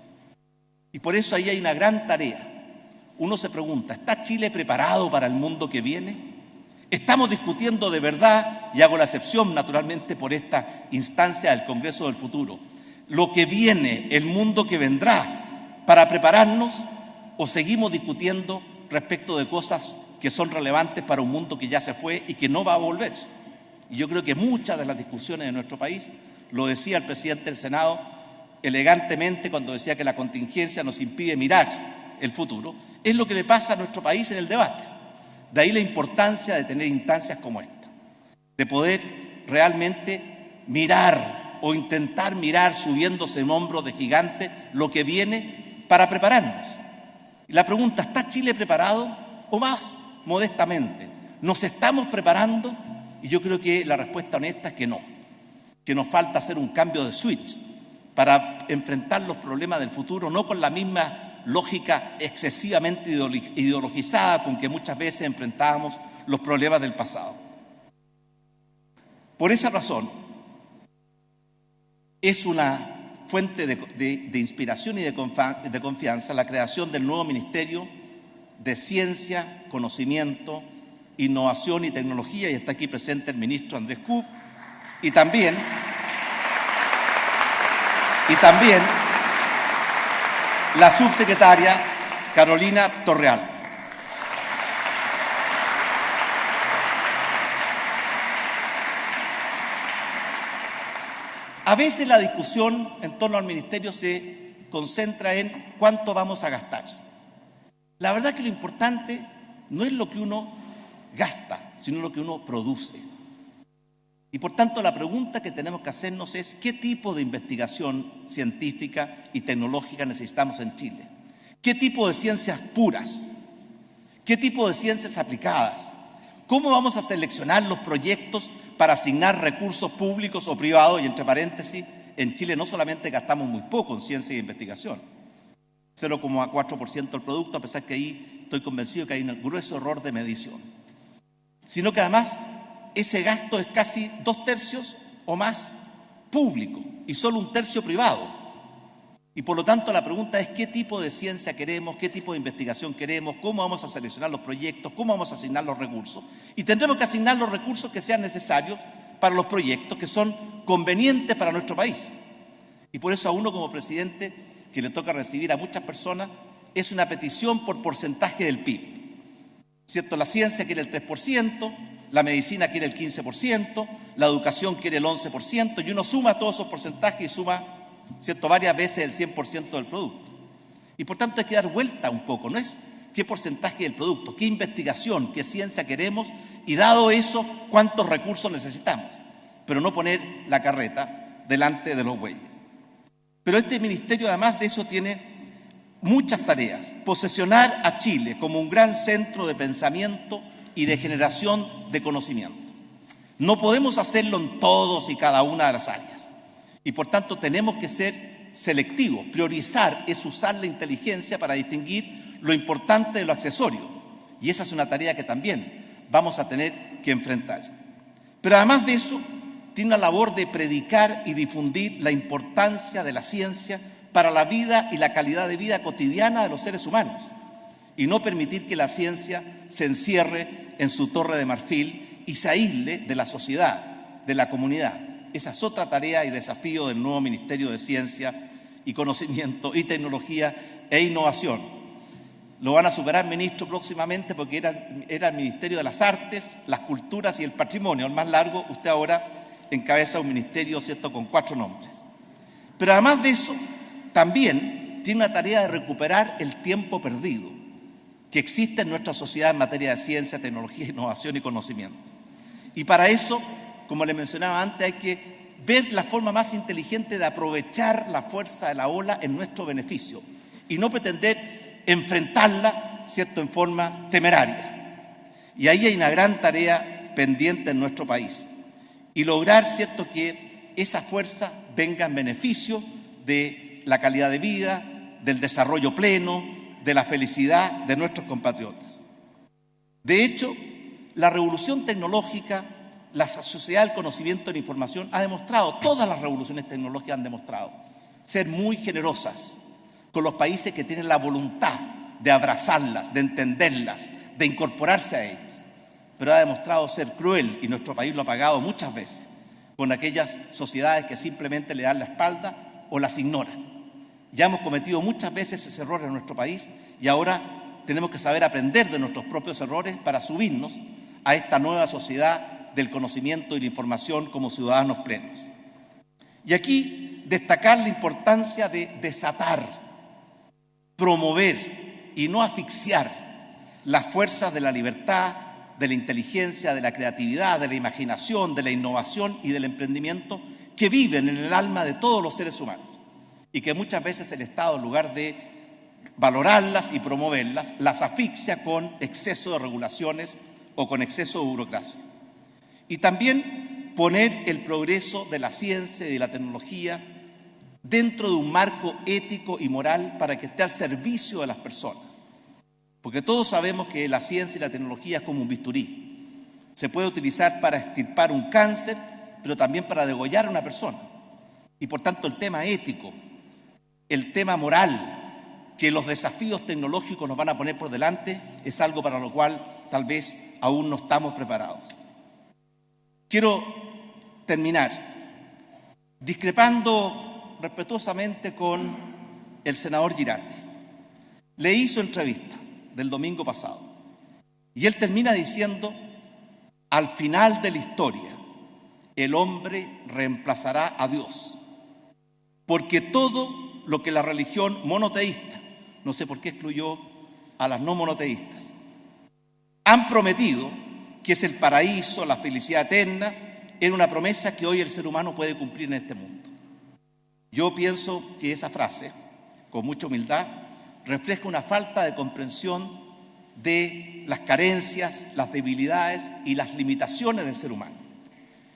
Y por eso ahí hay una gran tarea. Uno se pregunta, ¿está Chile preparado para el mundo que viene? Estamos discutiendo de verdad, y hago la excepción naturalmente por esta instancia del Congreso del Futuro, lo que viene, el mundo que vendrá, para prepararnos o seguimos discutiendo respecto de cosas que son relevantes para un mundo que ya se fue y que no va a volver. Y yo creo que muchas de las discusiones de nuestro país, lo decía el presidente del Senado elegantemente cuando decía que la contingencia nos impide mirar el futuro, es lo que le pasa a nuestro país en el debate. De ahí la importancia de tener instancias como esta, de poder realmente mirar o intentar mirar subiéndose en hombros de gigante lo que viene para prepararnos. La pregunta, ¿está Chile preparado? O más modestamente, ¿nos estamos preparando? Y yo creo que la respuesta honesta es que no, que nos falta hacer un cambio de switch para enfrentar los problemas del futuro, no con la misma lógica excesivamente ideologizada con que muchas veces enfrentábamos los problemas del pasado. Por esa razón, es una fuente de, inspiración y de, confianza la creación del nuevo Ministerio de Ciencia, Conocimiento, Innovación y Tecnología, y está aquí presente el ministro Andrés Kuf, y también, y también la subsecretaria Carolina Torreal. A veces la discusión en torno al ministerio se concentra en cuánto vamos a gastar. La verdad que lo importante no es lo que uno gasta, sino lo que uno produce. Y por tanto la pregunta que tenemos que hacernos es qué tipo de investigación científica y tecnológica necesitamos en Chile. ¿Qué tipo de ciencias puras? ¿Qué tipo de ciencias aplicadas? ¿Cómo vamos a seleccionar los proyectos para asignar recursos públicos o privados? Y entre paréntesis, en Chile no solamente gastamos muy poco en ciencia e investigación, 0,4% del producto, a pesar que ahí estoy convencido que hay un grueso error de medición, sino que además ese gasto es casi dos tercios o más público y solo un tercio privado. Y por lo tanto la pregunta es qué tipo de ciencia queremos, qué tipo de investigación queremos, cómo vamos a seleccionar los proyectos, cómo vamos a asignar los recursos. Y tendremos que asignar los recursos que sean necesarios para los proyectos que son convenientes para nuestro país. Y por eso a uno como presidente, que le toca recibir a muchas personas, es una petición por porcentaje del PIB. ¿Cierto? La ciencia quiere el 3%, la medicina quiere el 15%, la educación quiere el 11%, y uno suma todos esos porcentajes y suma ¿cierto? Varias veces el 100% del producto. Y por tanto hay que dar vuelta un poco, no es qué porcentaje del producto, qué investigación, qué ciencia queremos y dado eso, cuántos recursos necesitamos, pero no poner la carreta delante de los bueyes. Pero este ministerio además de eso tiene muchas tareas. Posesionar a Chile como un gran centro de pensamiento y de generación de conocimiento. No podemos hacerlo en todos y cada una de las áreas. Y por tanto tenemos que ser selectivos. Priorizar es usar la inteligencia para distinguir lo importante de lo accesorio. Y esa es una tarea que también vamos a tener que enfrentar. Pero además de eso, tiene la labor de predicar y difundir la importancia de la ciencia para la vida y la calidad de vida cotidiana de los seres humanos y no permitir que la ciencia se encierre en su torre de marfil y se aísle de la sociedad, de la comunidad. Esa es otra tarea y desafío del nuevo Ministerio de Ciencia y Conocimiento y Tecnología e Innovación. Lo van a superar, ministro, próximamente porque era, el Ministerio de las Artes, las Culturas y el Patrimonio, el más largo. Usted ahora encabeza un ministerio, ¿cierto?, con cuatro nombres. Pero además de eso, también tiene una tarea de recuperar el tiempo perdido que existe en nuestra sociedad en materia de ciencia, tecnología, innovación y conocimiento. Y para eso como le mencionaba antes, hay que ver la forma más inteligente de aprovechar la fuerza de la ola en nuestro beneficio y no pretender enfrentarla, ¿cierto?, en forma temeraria. Y ahí hay una gran tarea pendiente en nuestro país. Y lograr, ¿cierto?, que esa fuerza venga en beneficio de la calidad de vida, del desarrollo pleno, de la felicidad de nuestros compatriotas. De hecho, la revolución tecnológica la sociedad del conocimiento y la información ha demostrado, todas las revoluciones tecnológicas han demostrado, ser muy generosas con los países que tienen la voluntad de abrazarlas, de entenderlas, de incorporarse a ellas. Pero ha demostrado ser cruel, y nuestro país lo ha pagado muchas veces, con aquellas sociedades que simplemente le dan la espalda o las ignoran. Ya hemos cometido muchas veces ese error en nuestro país y ahora tenemos que saber aprender de nuestros propios errores para subirnos a esta nueva sociedad del conocimiento y la información como ciudadanos plenos. Y aquí destacar la importancia de desatar, promover y no asfixiar las fuerzas de la libertad, de la inteligencia, de la creatividad, de la imaginación, de la innovación y del emprendimiento que viven en el alma de todos los seres humanos y que muchas veces el Estado, en lugar de valorarlas y promoverlas, las asfixia con exceso de regulaciones o con exceso de burocracia. Y también poner el progreso de la ciencia y de la tecnología dentro de un marco ético y moral para que esté al servicio de las personas. Porque todos sabemos que la ciencia y la tecnología es como un bisturí. Se puede utilizar para extirpar un cáncer, pero también para degollar a una persona. Y por tanto el tema ético, el tema moral que los desafíos tecnológicos nos van a poner por delante es algo para lo cual tal vez aún no estamos preparados. Quiero terminar discrepando respetuosamente con el senador Girardi. Le hizo entrevista del domingo pasado y él termina diciendo, al final de la historia, el hombre reemplazará a Dios, porque todo lo que la religión monoteísta, no sé por qué excluyó a las no monoteístas, han prometido que es el paraíso, la felicidad eterna, era una promesa que hoy el ser humano puede cumplir en este mundo. Yo pienso que esa frase, con mucha humildad, refleja una falta de comprensión de las carencias, las debilidades y las limitaciones del ser humano.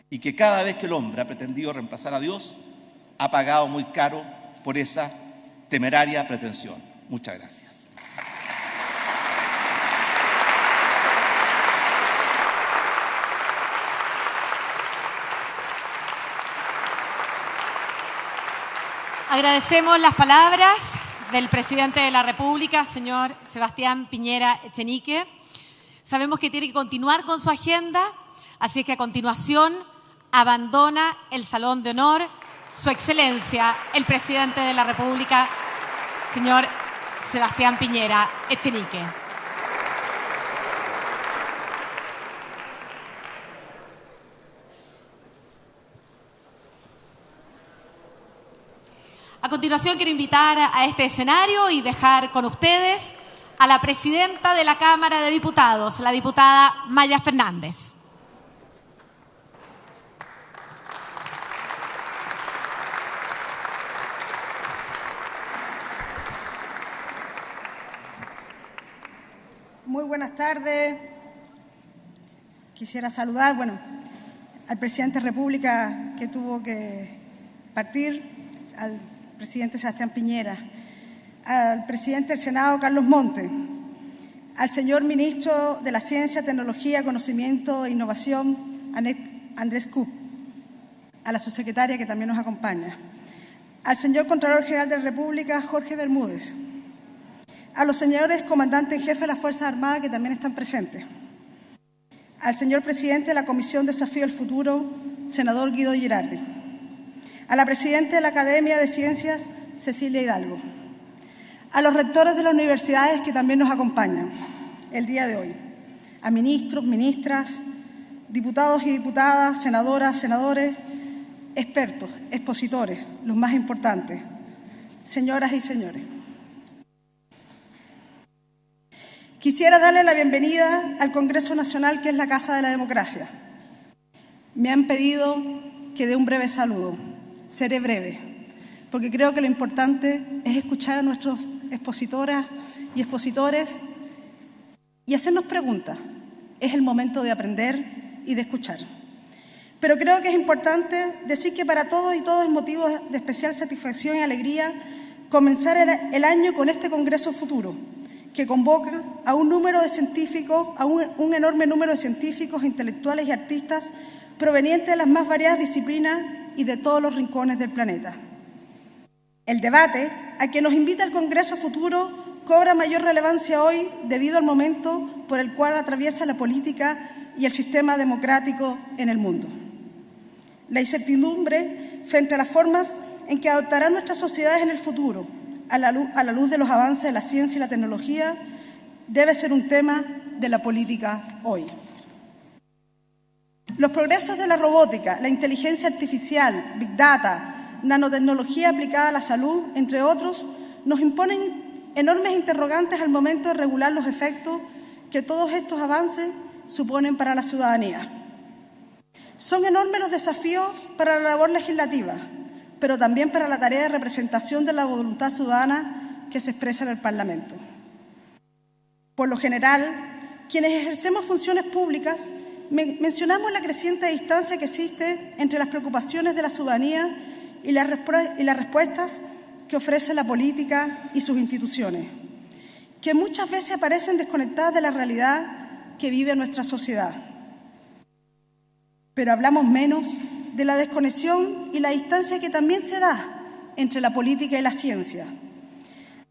Y que cada vez que el hombre ha pretendido reemplazar a Dios, ha pagado muy caro por esa temeraria pretensión. Muchas gracias. Agradecemos las palabras del presidente de la República, señor Sebastián Piñera Echenique. Sabemos que tiene que continuar con su agenda, así que a continuación abandona el Salón de Honor su Excelencia, el presidente de la República, señor Sebastián Piñera Echenique. A continuación quiero invitar a este escenario y dejar con ustedes a la presidenta de la Cámara de Diputados, la diputada Maya Fernández. Muy buenas tardes. Quisiera saludar, bueno, al presidente de República que tuvo que partir, al presidente Sebastián Piñera, al presidente del Senado, Carlos Monte, al señor ministro de la Ciencia, Tecnología, Conocimiento e Innovación, Andrés Cup, a la subsecretaria que también nos acompaña, al señor Contralor General de la República, Jorge Bermúdez, a los señores comandantes en jefe de las Fuerzas Armadas que también están presentes, al señor presidente de la Comisión Desafío del Futuro, senador Guido Girardi, a la presidenta de la Academia de Ciencias, Cecilia Hidalgo, a los rectores de las universidades que también nos acompañan el día de hoy, a ministros, ministras, diputados y diputadas, senadoras, senadores, expertos, expositores, los más importantes, señoras y señores. Quisiera darle la bienvenida al Congreso Nacional, que es la Casa de la Democracia. Me han pedido que dé un breve saludo. Seré breve, porque creo que lo importante es escuchar a nuestros expositoras y expositores y hacernos preguntas. Es el momento de aprender y de escuchar. Pero creo que es importante decir que para todos y todos es motivo de especial satisfacción y alegría comenzar el año con este Congreso Futuro, que convoca a un número de científicos, a un, enorme número de científicos, intelectuales y artistas provenientes de las más variadas disciplinas y de todos los rincones del planeta. El debate a que nos invita el Congreso Futuro cobra mayor relevancia hoy debido al momento por el cual atraviesa la política y el sistema democrático en el mundo. La incertidumbre frente a las formas en que adoptarán nuestras sociedades en el futuro, a la, luz, a la luz de los avances de la ciencia y la tecnología, debe ser un tema de la política hoy. Los progresos de la robótica, la inteligencia artificial, Big Data, nanotecnología aplicada a la salud, entre otros, nos imponen enormes interrogantes al momento de regular los efectos que todos estos avances suponen para la ciudadanía. Son enormes los desafíos para la labor legislativa, pero también para la tarea de representación de la voluntad ciudadana que se expresa en el Parlamento. Por lo general, quienes ejercemos funciones públicas mencionamos la creciente distancia que existe entre las preocupaciones de la ciudadanía y las, y las respuestas que ofrece la política y sus instituciones, que muchas veces aparecen desconectadas de la realidad que vive nuestra sociedad. Pero hablamos menos de la desconexión y la distancia que también se da entre la política y la ciencia.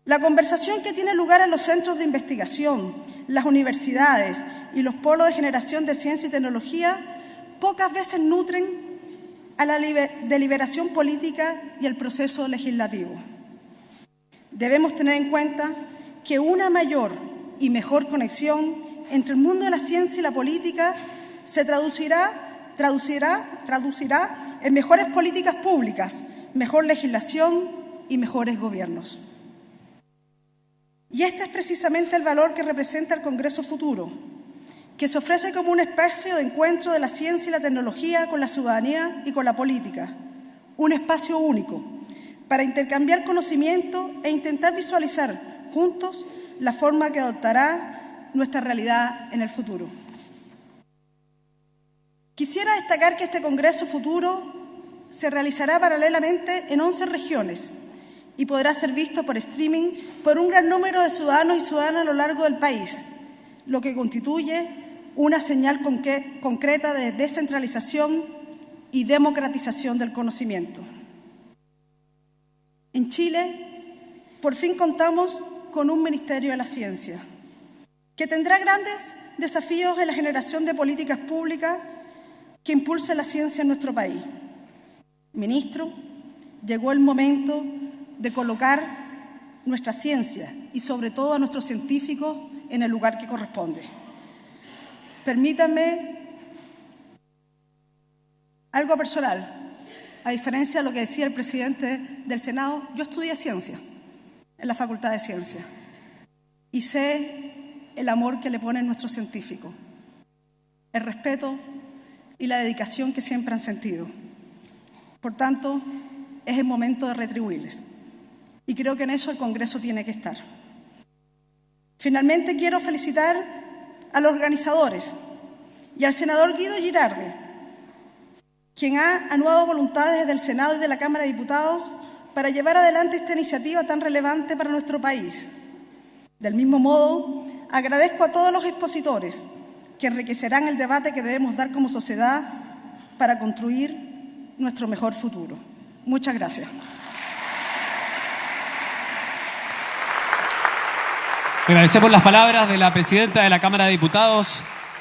La conversación que tiene lugar en los centros de investigación, las universidades y los polos de generación de ciencia y tecnología pocas veces nutren a la deliberación política y el proceso legislativo. Debemos tener en cuenta que una mayor y mejor conexión entre el mundo de la ciencia y la política se traducirá, traducirá, traducirá en mejores políticas públicas, mejor legislación y mejores gobiernos. Y este es precisamente el valor que representa el Congreso Futuro, que se ofrece como un espacio de encuentro de la ciencia y la tecnología con la ciudadanía y con la política, un espacio único para intercambiar conocimiento e intentar visualizar juntos la forma que adoptará nuestra realidad en el futuro. Quisiera destacar que este Congreso Futuro se realizará paralelamente en 11 regiones y podrá ser visto por streaming por un gran número de ciudadanos y ciudadanas a lo largo del país, lo que constituye una señal concreta de descentralización y democratización del conocimiento. En Chile, por fin contamos con un Ministerio de la Ciencia, que tendrá grandes desafíos en la generación de políticas públicas que impulse la ciencia en nuestro país. Ministro, llegó el momento de colocar nuestra ciencia y sobre todo a nuestros científicos en el lugar que corresponde. Permítanme algo personal. A diferencia de lo que decía el presidente del Senado, yo estudié ciencia en la Facultad de Ciencia y sé el amor que le ponen nuestros científicos, el respeto y la dedicación que siempre han sentido. Por tanto, es el momento de retribuirles. Y creo que en eso el Congreso tiene que estar. Finalmente quiero felicitar a los organizadores y al senador Guido Girardi, quien ha anuado voluntades desde el Senado y de la Cámara de Diputados para llevar adelante esta iniciativa tan relevante para nuestro país. Del mismo modo, agradezco a todos los expositores que enriquecerán el debate que debemos dar como sociedad para construir nuestro mejor futuro. Muchas gracias. Agradecemos las palabras de la presidenta de la Cámara de Diputados,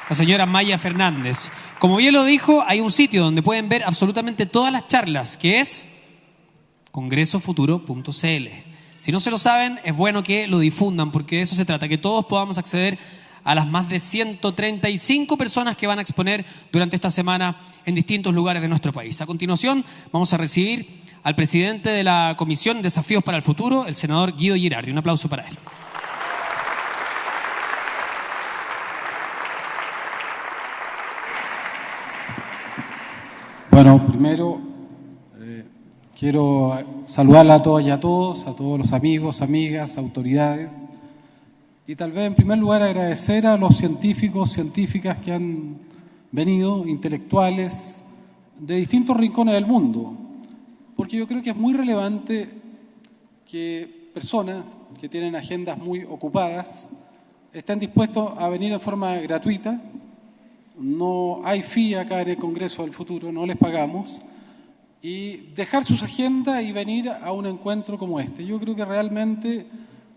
la señora Maya Fernández. Como bien lo dijo, hay un sitio donde pueden ver absolutamente todas las charlas, que es congresofuturo.cl. Si no se lo saben, es bueno que lo difundan, porque de eso se trata, que todos podamos acceder a las más de 135 personas que van a exponer durante esta semana en distintos lugares de nuestro país. A continuación, vamos a recibir al presidente de la Comisión Desafíos para el Futuro, el senador Guido Girardi. Un aplauso para él. Bueno, primero eh, quiero saludar a todas y a todos, a todos los amigos, amigas, autoridades, y tal vez en primer lugar agradecer a los científicos, científicas que han venido, intelectuales, de distintos rincones del mundo, porque yo creo que es muy relevante que personas que tienen agendas muy ocupadas estén dispuestos a venir en forma gratuita. No hay fee acá en el Congreso del Futuro, no les pagamos, y dejar sus agendas y venir a un encuentro como este. Yo creo que realmente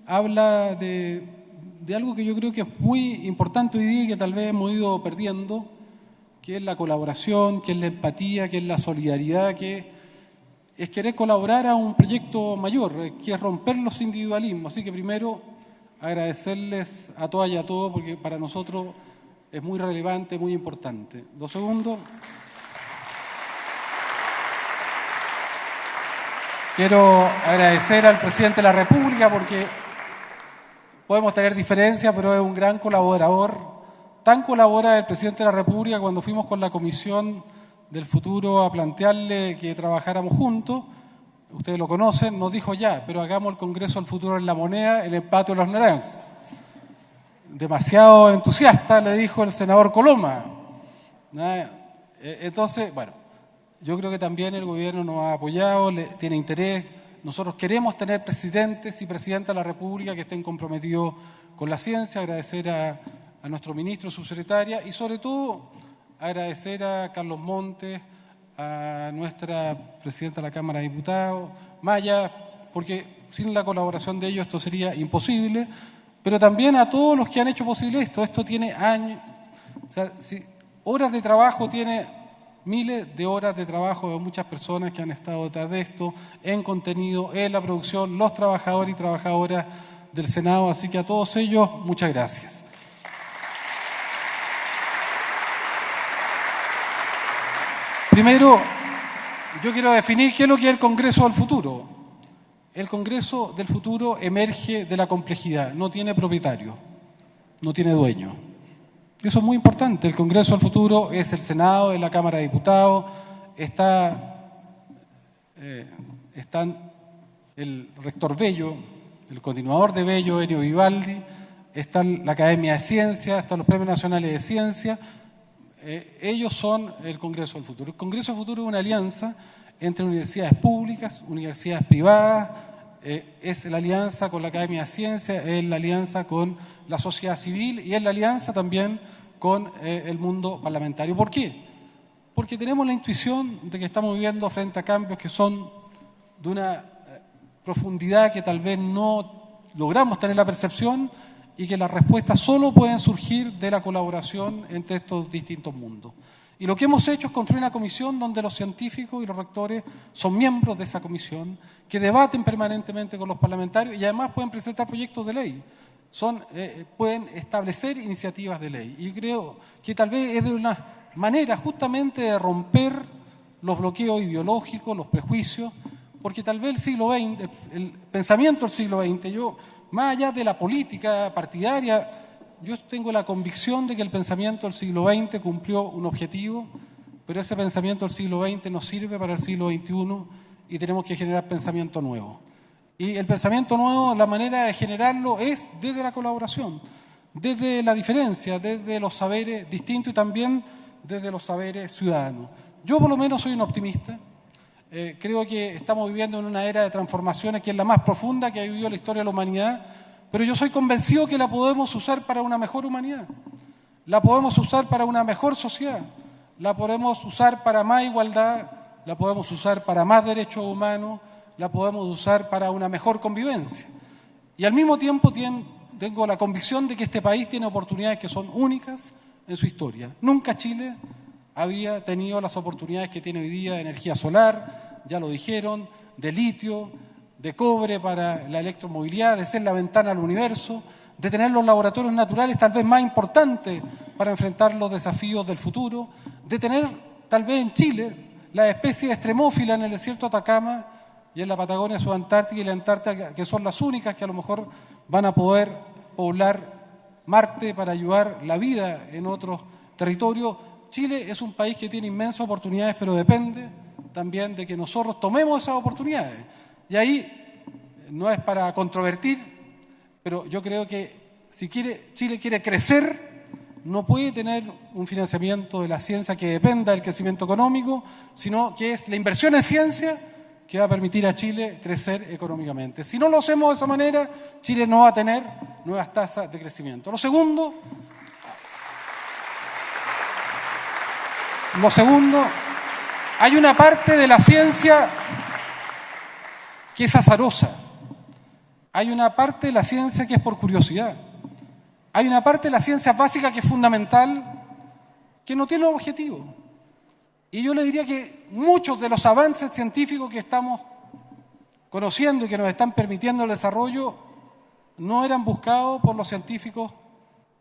habla de, algo que yo creo que es muy importante hoy día y que tal vez hemos ido perdiendo, que es la colaboración, que es la empatía, que es la solidaridad, que es querer colaborar a un proyecto mayor, que es romper los individualismos. Así que primero agradecerles a todas y a todos porque para nosotros es muy relevante, muy importante. Lo segundo, quiero agradecer al presidente de la República porque podemos tener diferencias, pero es un gran colaborador. Tan colabora el presidente de la República cuando fuimos con la Comisión del Futuro a plantearle que trabajáramos juntos. Ustedes lo conocen, nos dijo ya, pero hagamos el Congreso del Futuro en la moneda, en el patio de los naranjos demasiado entusiasta, le dijo el senador Coloma. E, entonces, bueno, yo creo que también el gobierno nos ha apoyado, tiene interés. Nosotros queremos tener presidentes y presidentas de la República que estén comprometidos con la ciencia, agradecer a, nuestro ministro, subsecretaria y sobre todo agradecer a Carlos Montes, a nuestra presidenta de la Cámara de Diputados, Maya, porque sin la colaboración de ellos esto sería imposible pero también a todos los que han hecho posible esto. Esto tiene años, horas de trabajo, tiene miles de horas de trabajo de muchas personas que han estado detrás de esto, en contenido, en la producción, los trabajadores y trabajadoras del Senado. Así que a todos ellos, muchas gracias. Primero, yo quiero definir qué es lo que es el Congreso del Futuro el Congreso del futuro emerge de la complejidad, no tiene propietario, no tiene dueño. Eso es muy importante. El Congreso del futuro es el Senado, es la Cámara de Diputados, está, eh, el rector Bello, el continuador de Bello, Enio Vivaldi, está la Academia de Ciencias, están los Premios Nacionales de Ciencia. Eh, ellos son el Congreso del futuro. El Congreso del futuro es una alianza entre universidades públicas, universidades privadas, eh, es la alianza con la Academia de Ciencias, es la alianza con la sociedad civil y es la alianza también con eh, el mundo parlamentario. ¿Por qué? Porque tenemos la intuición de que estamos viviendo frente a cambios que son de una eh, profundidad que tal vez no logramos tener la percepción y que las respuestas solo pueden surgir de la colaboración entre estos distintos mundos. Y lo que hemos hecho es construir una comisión donde los científicos y los rectores son miembros de esa comisión, que debaten permanentemente con los parlamentarios y además pueden presentar proyectos de ley. Son, eh, pueden establecer iniciativas de ley. Y creo que tal vez es de una manera justamente de romper los bloqueos ideológicos, los prejuicios, porque tal vez el siglo XX, el pensamiento del siglo XX, yo, más allá de la política partidaria, yo tengo la convicción de que el pensamiento del siglo XX cumplió un objetivo, pero ese pensamiento del siglo XX no sirve para el siglo XXI y tenemos que generar pensamiento nuevo. Y el pensamiento nuevo, la manera de generarlo es desde la colaboración, desde la diferencia, desde los saberes distintos y también desde los saberes ciudadanos. Yo por lo menos soy un optimista. Eh, creo que estamos viviendo en una era de transformaciones que es la más profunda que ha vivido la historia de la humanidad pero yo soy convencido que la podemos usar para una mejor humanidad, la podemos usar para una mejor sociedad, la podemos usar para más igualdad, la podemos usar para más derechos humanos, la podemos usar para una mejor convivencia. Y al mismo tiempo tengo la convicción de que este país tiene oportunidades que son únicas en su historia. Nunca Chile había tenido las oportunidades que tiene hoy día de energía solar, ya lo dijeron, de litio, de cobre para la electromovilidad, de ser la ventana al universo, de tener los laboratorios naturales tal vez más importantes para enfrentar los desafíos del futuro, de tener tal vez en Chile la especie extremófila en el desierto de Atacama y en la Patagonia Subantártica y la Antártica, que son las únicas que a lo mejor van a poder poblar Marte para ayudar la vida en otros territorios. Chile es un país que tiene inmensas oportunidades, pero depende también de que nosotros tomemos esas oportunidades. Y ahí no es para controvertir, pero yo creo que si quiere, Chile quiere crecer, no puede tener un financiamiento de la ciencia que dependa del crecimiento económico, sino que es la inversión en ciencia que va a permitir a Chile crecer económicamente. Si no lo hacemos de esa manera, Chile no va a tener nuevas tasas de crecimiento. Lo segundo, lo segundo, hay una parte de la ciencia que es azarosa. Hay una parte de la ciencia que es por curiosidad. Hay una parte de la ciencia básica que es fundamental, que no tiene objetivo. Y yo le diría que muchos de los avances científicos que estamos conociendo y que nos están permitiendo el desarrollo no eran buscados por los científicos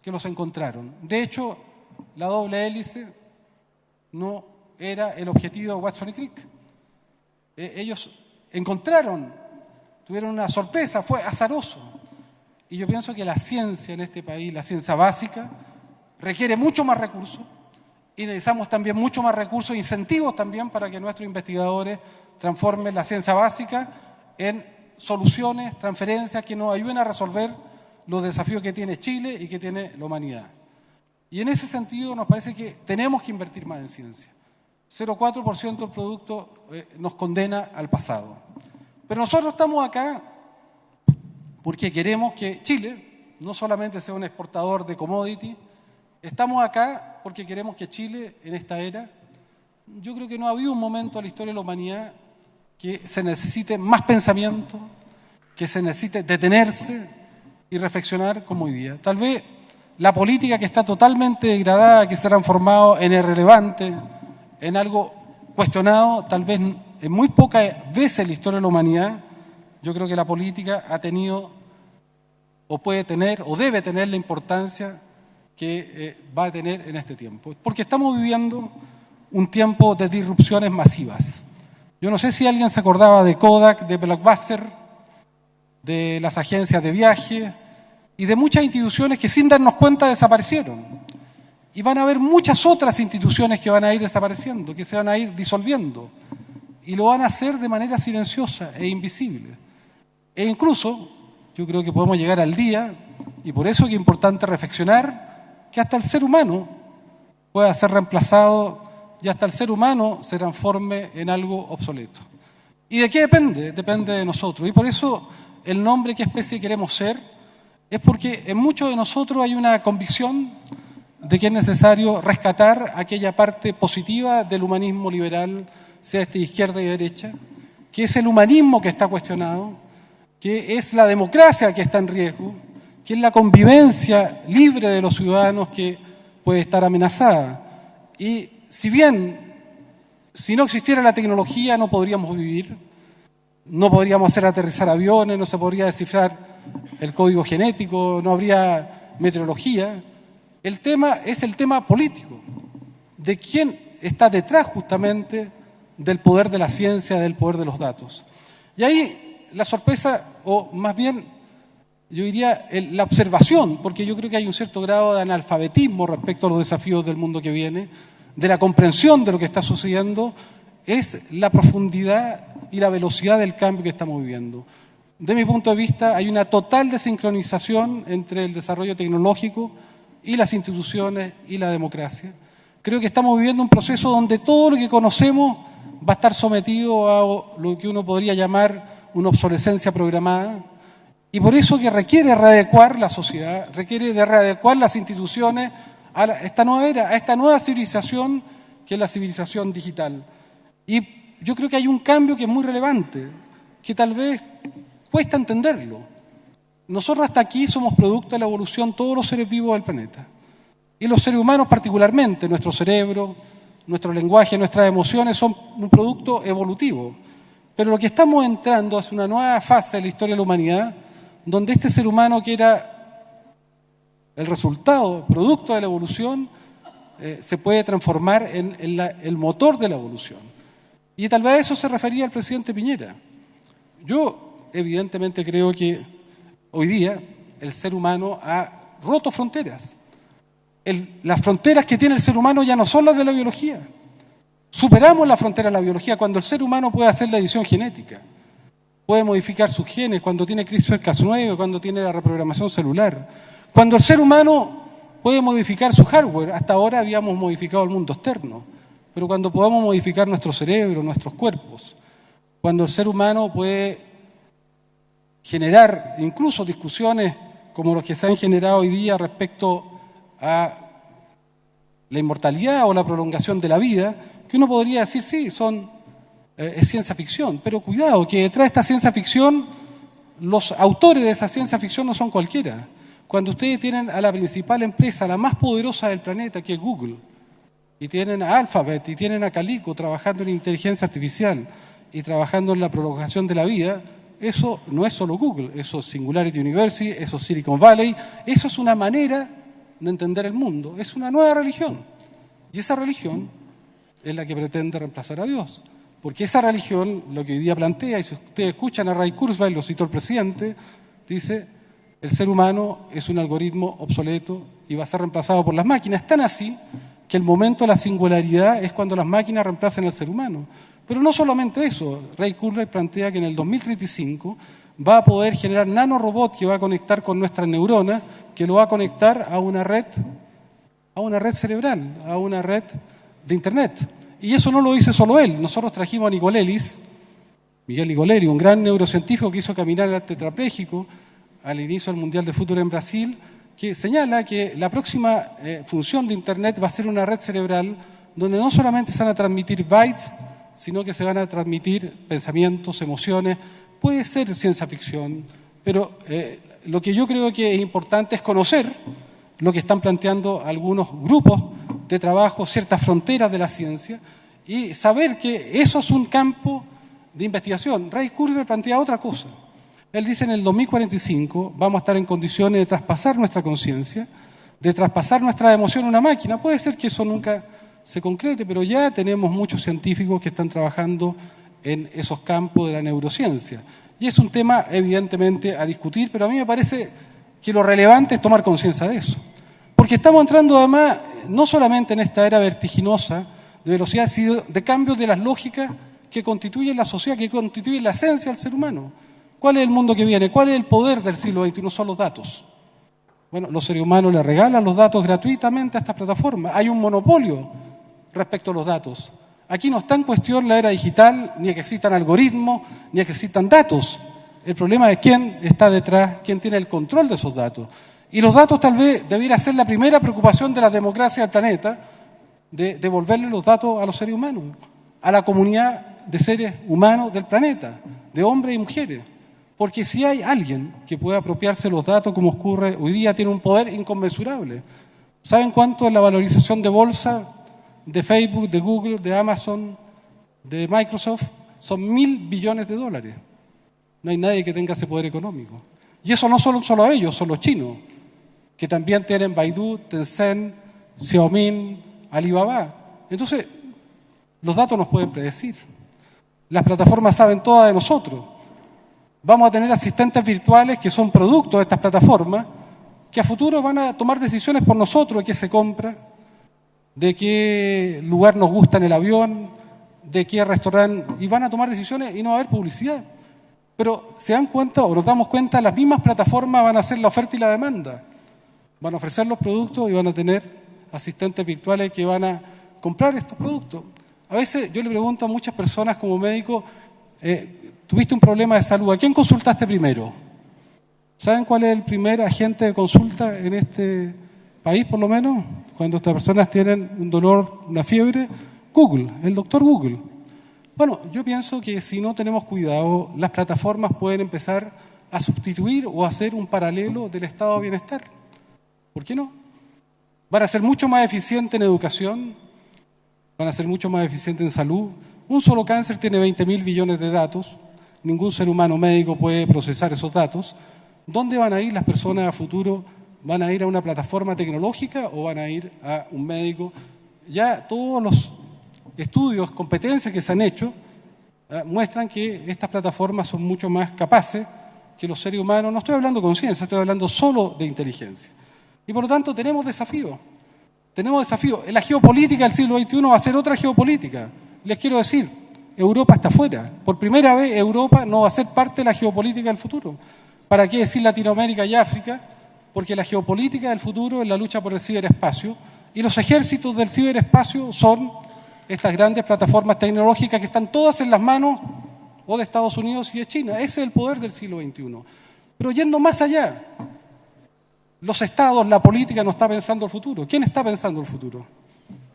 que los encontraron. De hecho, la doble hélice no era el objetivo de Watson y Crick. Eh, ellos encontraron, tuvieron una sorpresa, fue azaroso. Y yo pienso que la ciencia en este país, la ciencia básica, requiere mucho más recursos y necesitamos también mucho más recursos e incentivos también para que nuestros investigadores transformen la ciencia básica en soluciones, transferencias que nos ayuden a resolver los desafíos que tiene Chile y que tiene la humanidad. Y en ese sentido nos parece que tenemos que invertir más en ciencia. 0,4% del producto eh, nos condena al pasado. Pero nosotros estamos acá porque queremos que Chile no solamente sea un exportador de commodity, estamos acá porque queremos que Chile en esta era, yo creo que no ha habido un momento en la historia de la humanidad que se necesite más pensamiento, que se necesite detenerse y reflexionar como hoy día. Tal vez la política que está totalmente degradada, que se ha transformado en irrelevante, en algo cuestionado, tal vez en muy pocas veces en la historia de la humanidad, yo creo que la política ha tenido o puede tener o debe tener la importancia que eh, va a tener en este tiempo. Porque estamos viviendo un tiempo de disrupciones masivas. Yo no sé si alguien se acordaba de Kodak, de Blockbuster, de las agencias de viaje y de muchas instituciones que sin darnos cuenta desaparecieron. Y van a haber muchas otras instituciones que van a ir desapareciendo, que se van a ir disolviendo. Y lo van a hacer de manera silenciosa e invisible. E incluso, yo creo que podemos llegar al día, y por eso es importante reflexionar, que hasta el ser humano pueda ser reemplazado y hasta el ser humano se transforme en algo obsoleto. ¿Y de qué depende? Depende de nosotros. Y por eso el nombre qué especie queremos ser es porque en muchos de nosotros hay una convicción de que es necesario rescatar aquella parte positiva del humanismo liberal, sea este izquierda y derecha, que es el humanismo que está cuestionado, que es la democracia que está en riesgo, que es la convivencia libre de los ciudadanos que puede estar amenazada. Y si bien si no existiera la tecnología no podríamos vivir, no podríamos hacer aterrizar aviones, no se podría descifrar el código genético, no habría meteorología. El tema es el tema político, de quién está detrás justamente del poder de la ciencia, del poder de los datos. Y ahí la sorpresa, o más bien yo diría la observación, porque yo creo que hay un cierto grado de analfabetismo respecto a los desafíos del mundo que viene, de la comprensión de lo que está sucediendo, es la profundidad y la velocidad del cambio que estamos viviendo. De mi punto de vista, hay una total desincronización entre el desarrollo tecnológico y las instituciones y la democracia. Creo que estamos viviendo un proceso donde todo lo que conocemos va a estar sometido a lo que uno podría llamar una obsolescencia programada. Y por eso que requiere readecuar la sociedad, requiere de readecuar las instituciones a esta nueva era, a esta nueva civilización que es la civilización digital. Y yo creo que hay un cambio que es muy relevante, que tal vez cuesta entenderlo. Nosotros hasta aquí somos producto de la evolución todos los seres vivos del planeta. Y los seres humanos particularmente, nuestro cerebro, nuestro lenguaje, nuestras emociones son un producto evolutivo. Pero lo que estamos entrando es una nueva fase de la historia de la humanidad, donde este ser humano que era el resultado, producto de la evolución, eh, se puede transformar en, el motor de la evolución. Y tal vez a eso se refería el presidente Piñera. Yo evidentemente creo que hoy día el ser humano ha roto fronteras. las fronteras que tiene el ser humano ya no son las de la biología. Superamos la frontera de la biología cuando el ser humano puede hacer la edición genética, puede modificar sus genes, cuando tiene CRISPR-Cas9, cuando tiene la reprogramación celular. Cuando el ser humano puede modificar su hardware, hasta ahora habíamos modificado el mundo externo, pero cuando podamos modificar nuestro cerebro, nuestros cuerpos, cuando el ser humano puede generar incluso discusiones como las que se han generado hoy día respecto a la inmortalidad o la prolongación de la vida, que uno podría decir, sí, son, eh, es ciencia ficción, pero cuidado, que detrás de esta ciencia ficción, los autores de esa ciencia ficción no son cualquiera. Cuando ustedes tienen a la principal empresa, la más poderosa del planeta, que es Google, y tienen a Alphabet, y tienen a Calico trabajando en inteligencia artificial y trabajando en la prolongación de la vida, eso no es solo Google, eso es Singularity University, eso es Silicon Valley, eso es una manera de entender el mundo, es una nueva religión. Y esa religión es la que pretende reemplazar a Dios. Porque esa religión, lo que hoy día plantea, y si ustedes escuchan a Ray Kurzweil, lo citó el presidente, dice, el ser humano es un algoritmo obsoleto y va a ser reemplazado por las máquinas. Tan así que el momento de la singularidad es cuando las máquinas reemplacen al ser humano. Pero no solamente eso, Ray Kurzweil plantea que en el 2035 va a poder generar nanorobot que va a conectar con nuestras neuronas, que lo va a conectar a una red, a una red cerebral, a una red de Internet. Y eso no lo dice solo él. Nosotros trajimos a Nicolelis, Miguel Nicolelis, un gran neurocientífico que hizo caminar al tetrapléjico al inicio del Mundial de Fútbol en Brasil, que señala que la próxima eh, función de Internet va a ser una red cerebral donde no solamente se van a transmitir bytes, sino que se van a transmitir pensamientos, emociones. Puede ser ciencia ficción, pero eh, lo que yo creo que es importante es conocer lo que están planteando algunos grupos de trabajo, ciertas fronteras de la ciencia, y saber que eso es un campo de investigación. Ray Kurzweil plantea otra cosa. Él dice en el 2045 vamos a estar en condiciones de traspasar nuestra conciencia, de traspasar nuestra emoción a una máquina. Puede ser que eso nunca se concrete, pero ya tenemos muchos científicos que están trabajando en esos campos de la neurociencia. Y es un tema evidentemente a discutir, pero a mí me parece que lo relevante es tomar conciencia de eso. Porque estamos entrando además no solamente en esta era vertiginosa de velocidad, sino de cambios de las lógicas que constituyen la sociedad, que constituyen la esencia del ser humano. ¿Cuál es el mundo que viene? ¿Cuál es el poder del siglo XXI? Son los datos. Bueno, los seres humanos le regalan los datos gratuitamente a estas plataformas. Hay un monopolio respecto a los datos. Aquí no está en cuestión la era digital, ni que existan algoritmos, ni que existan datos. El problema es quién está detrás, quién tiene el control de esos datos. Y los datos tal vez debiera ser la primera preocupación de la democracia del planeta, de devolverle los datos a los seres humanos, a la comunidad de seres humanos del planeta, de hombres y mujeres. Porque si hay alguien que pueda apropiarse los datos como ocurre hoy día, tiene un poder inconmensurable. ¿Saben cuánto es la valorización de bolsa de Facebook, de Google, de Amazon, de Microsoft? Son mil billones de dólares. No hay nadie que tenga ese poder económico. Y eso no son solo ellos, son los chinos, que también tienen Baidu, Tencent, Xiaomi, Alibaba. Entonces, los datos nos pueden predecir. Las plataformas saben todas de nosotros. Vamos a tener asistentes virtuales que son productos de estas plataformas, que a futuro van a tomar decisiones por nosotros de qué se compra, de qué lugar nos gusta en el avión, de qué restaurante, y van a tomar decisiones y no va a haber publicidad. Pero se dan cuenta o nos damos cuenta, las mismas plataformas van a hacer la oferta y la demanda. Van a ofrecer los productos y van a tener asistentes virtuales que van a comprar estos productos. A veces yo le pregunto a muchas personas como médico, eh, tuviste un problema de salud, ¿a quién consultaste primero? ¿Saben cuál es el primer agente de consulta en este país, por lo menos? Cuando estas personas tienen un dolor, una fiebre, Google, el doctor Google. Bueno, yo pienso que si no tenemos cuidado, las plataformas pueden empezar a sustituir o a hacer un paralelo del estado de bienestar. ¿Por qué no? Van a ser mucho más eficientes en educación, van a ser mucho más eficientes en salud. Un solo cáncer tiene 20 mil billones de datos, ningún ser humano médico puede procesar esos datos. ¿Dónde van a ir las personas a futuro? ¿Van a ir a una plataforma tecnológica o van a ir a un médico? Ya todos los estudios, competencias que se han hecho, eh, muestran que estas plataformas son mucho más capaces que los seres humanos. No estoy hablando de conciencia, estoy hablando solo de inteligencia. Y por lo tanto tenemos desafíos. Tenemos desafíos. La geopolítica del siglo XXI va a ser otra geopolítica. Les quiero decir, Europa está fuera. Por primera vez Europa no va a ser parte de la geopolítica del futuro. ¿Para qué decir Latinoamérica y África? Porque la geopolítica del futuro es la lucha por el ciberespacio y los ejércitos del ciberespacio son estas grandes plataformas tecnológicas que están todas en las manos o de Estados Unidos y de China. Ese es el poder del siglo XXI. Pero yendo más allá, los estados, la política no está pensando el futuro. ¿Quién está pensando el futuro?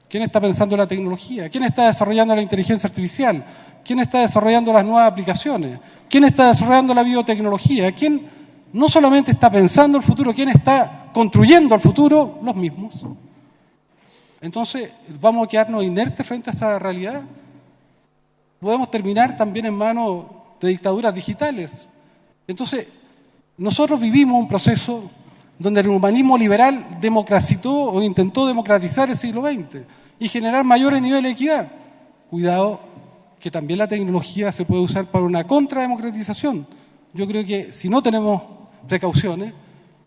¿Quién está pensando la tecnología? ¿Quién está desarrollando la inteligencia artificial? ¿Quién está desarrollando las nuevas aplicaciones? ¿Quién está desarrollando la biotecnología? ¿Quién no solamente está pensando el futuro, quién está construyendo el futuro? Los mismos. Entonces, ¿vamos a quedarnos inertes frente a esta realidad? Podemos terminar también en manos de dictaduras digitales. Entonces, nosotros vivimos un proceso donde el humanismo liberal democratizó o intentó democratizar el siglo XX y generar mayores niveles de equidad. Cuidado, que también la tecnología se puede usar para una contrademocratización. Yo creo que si no tenemos precauciones,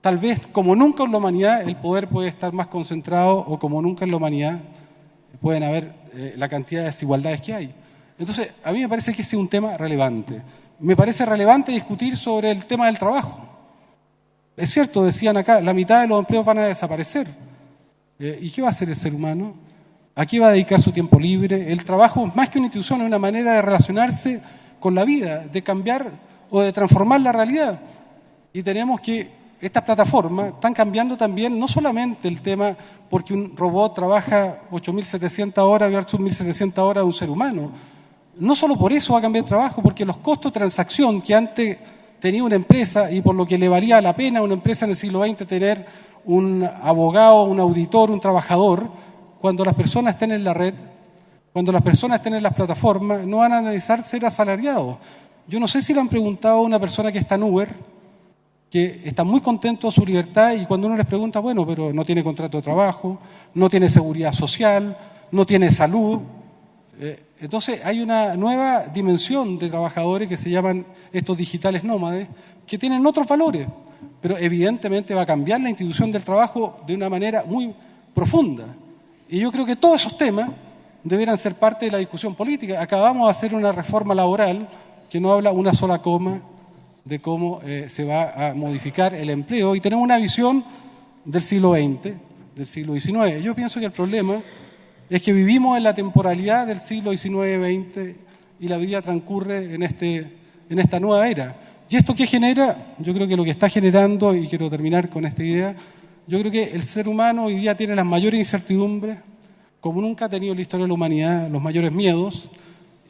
tal vez como nunca en la humanidad el poder puede estar más concentrado o como nunca en la humanidad pueden haber eh, la cantidad de desigualdades que hay. Entonces, a mí me parece que ese es un tema relevante. Me parece relevante discutir sobre el tema del trabajo. Es cierto, decían acá, la mitad de los empleos van a desaparecer. Eh, ¿Y qué va a hacer el ser humano? ¿A qué va a dedicar su tiempo libre? El trabajo, más que una institución, es una manera de relacionarse con la vida, de cambiar o de transformar la realidad. Y tenemos que, estas plataformas están cambiando también no solamente el tema porque un robot trabaja 8.700 horas versus 1.700 horas de un ser humano. No solo por eso va a cambiar el trabajo, porque los costos de transacción que antes tenía una empresa y por lo que le valía la pena a una empresa en el siglo XX tener un abogado, un auditor, un trabajador, cuando las personas estén en la red, cuando las personas estén en las plataformas, no van a analizar ser asalariados. Yo no sé si le han preguntado a una persona que está en Uber, que está muy contento de su libertad y cuando uno les pregunta, bueno, pero no tiene contrato de trabajo, no tiene seguridad social, no tiene salud. Eh, entonces hay una nueva dimensión de trabajadores que se llaman estos digitales nómades, que tienen otros valores, pero evidentemente va a cambiar la institución del trabajo de una manera muy profunda. Y yo creo que todos esos temas deberán ser parte de la discusión política. Acabamos de hacer una reforma laboral que no habla una sola coma de cómo eh, se va a modificar el empleo y tenemos una visión del siglo XX, del siglo XIX. Yo pienso que el problema es que vivimos en la temporalidad del siglo XIX-XX y la vida transcurre en, este, en esta nueva era. ¿Y esto qué genera? Yo creo que lo que está generando, y quiero terminar con esta idea, yo creo que el ser humano hoy día tiene las mayores incertidumbres, como nunca ha tenido en la historia de la humanidad, los mayores miedos.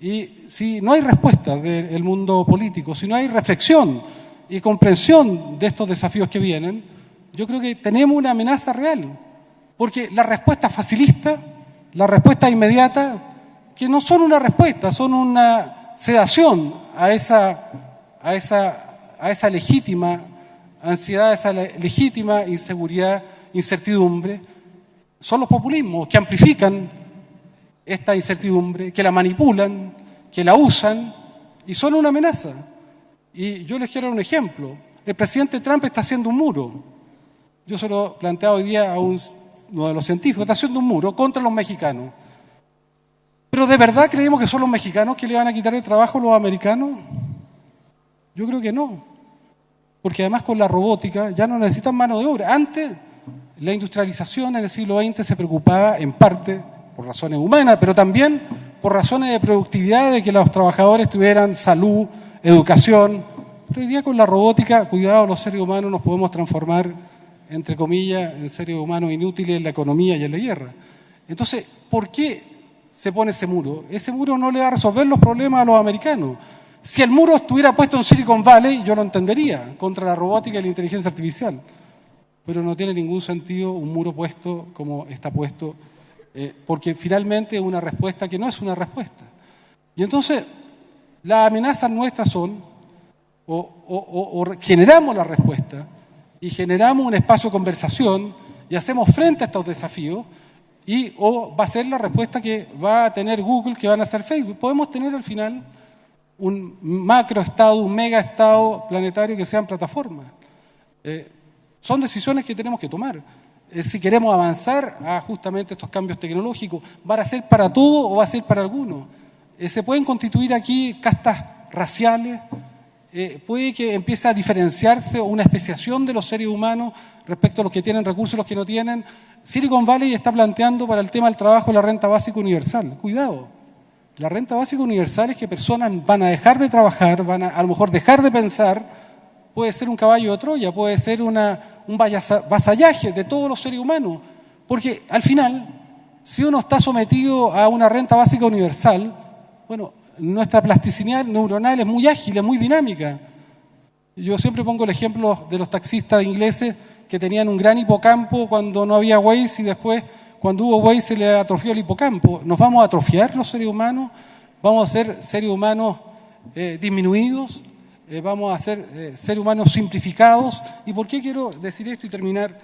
Y si no hay respuesta del mundo político, si no hay reflexión y comprensión de estos desafíos que vienen, yo creo que tenemos una amenaza real. Porque la respuesta facilista, la respuesta inmediata, que no son una respuesta, son una sedación a esa, a esa, a esa legítima ansiedad, esa legítima inseguridad, incertidumbre, son los populismos que amplifican esta incertidumbre, que la manipulan, que la usan y son una amenaza. Y yo les quiero dar un ejemplo. El presidente Trump está haciendo un muro. Yo se lo hoy día a uno de los científicos, está haciendo un muro contra los mexicanos. Pero ¿de verdad creemos que son los mexicanos que le van a quitar el trabajo a los americanos? Yo creo que no porque además con la robótica ya no necesitan mano de obra. Antes, la industrialización en el siglo XX se preocupaba en parte por razones humanas, pero también por razones de productividad, de que los trabajadores tuvieran salud, educación. Pero hoy día con la robótica, cuidado, los seres humanos nos podemos transformar, entre comillas, en seres humanos inútiles en la economía y en la guerra. Entonces, ¿por qué se pone ese muro? Ese muro no le va a resolver los problemas a los americanos. Si el muro estuviera puesto en Silicon Valley, yo lo entendería, contra la robótica y la inteligencia artificial. Pero no tiene ningún sentido un muro puesto como está puesto, eh, porque finalmente es una respuesta que no es una respuesta. Y entonces, las amenazas nuestras son, o generamos la respuesta, y generamos un espacio de conversación, y hacemos frente a estos desafíos, y o va a ser la respuesta que va a tener Google, que van a hacer Facebook. Podemos tener al final un macroestado, un megaestado planetario que sean plataformas. Eh, son decisiones que tenemos que tomar. Eh, si queremos avanzar a justamente estos cambios tecnológicos, ¿va a ser para todo o va a ser para algunos? Eh, se pueden constituir aquí castas raciales, puede que empiece a diferenciarse una especiación de los seres humanos respecto a los que tienen recursos y los que no tienen. Silicon Valley está planteando para el tema del trabajo la renta básica universal. Cuidado. La renta básica universal es que personas van a dejar de trabajar, van a a lo mejor dejar de pensar, puede ser un caballo de Troya, puede ser un vasallaje de todos los seres humanos. Porque al final, si uno está sometido a una renta básica universal, bueno, nuestra plasticidad neuronal es muy ágil, es muy dinámica. Yo siempre pongo el ejemplo de los taxistas ingleses que tenían un gran hipocampo cuando no había Waze y después cuando hubo Way se le atrofió el hipocampo. ¿Nos vamos a atrofiar los seres humanos? ¿Vamos a ser seres humanos eh, disminuidos? eh, vamos a ser eh, seres humanos simplificados. ¿Y por qué quiero decir esto y terminar?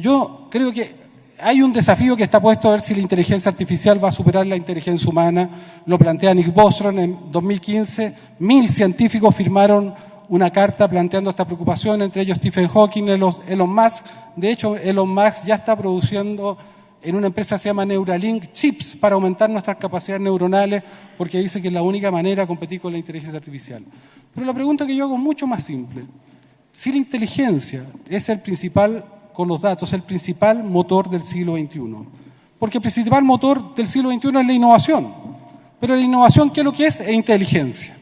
Yo creo que hay un desafío que está puesto a ver si la inteligencia artificial va a superar la inteligencia humana. Lo plantea Nick Bostrom en 2015. Mil científicos firmaron una carta planteando esta preocupación, entre ellos Stephen Hawking, Elon Musk. De hecho, Elon Musk ya está produciendo en una empresa que se llama Neuralink chips para aumentar nuestras capacidades neuronales, porque dice que es la única manera de competir con la inteligencia artificial. Pero la pregunta que yo hago es mucho más simple. Si la inteligencia es el principal, con los datos, el principal motor del siglo XXI, porque el principal motor del siglo XXI es la innovación, pero la innovación, ¿qué es lo que es? Es inteligencia.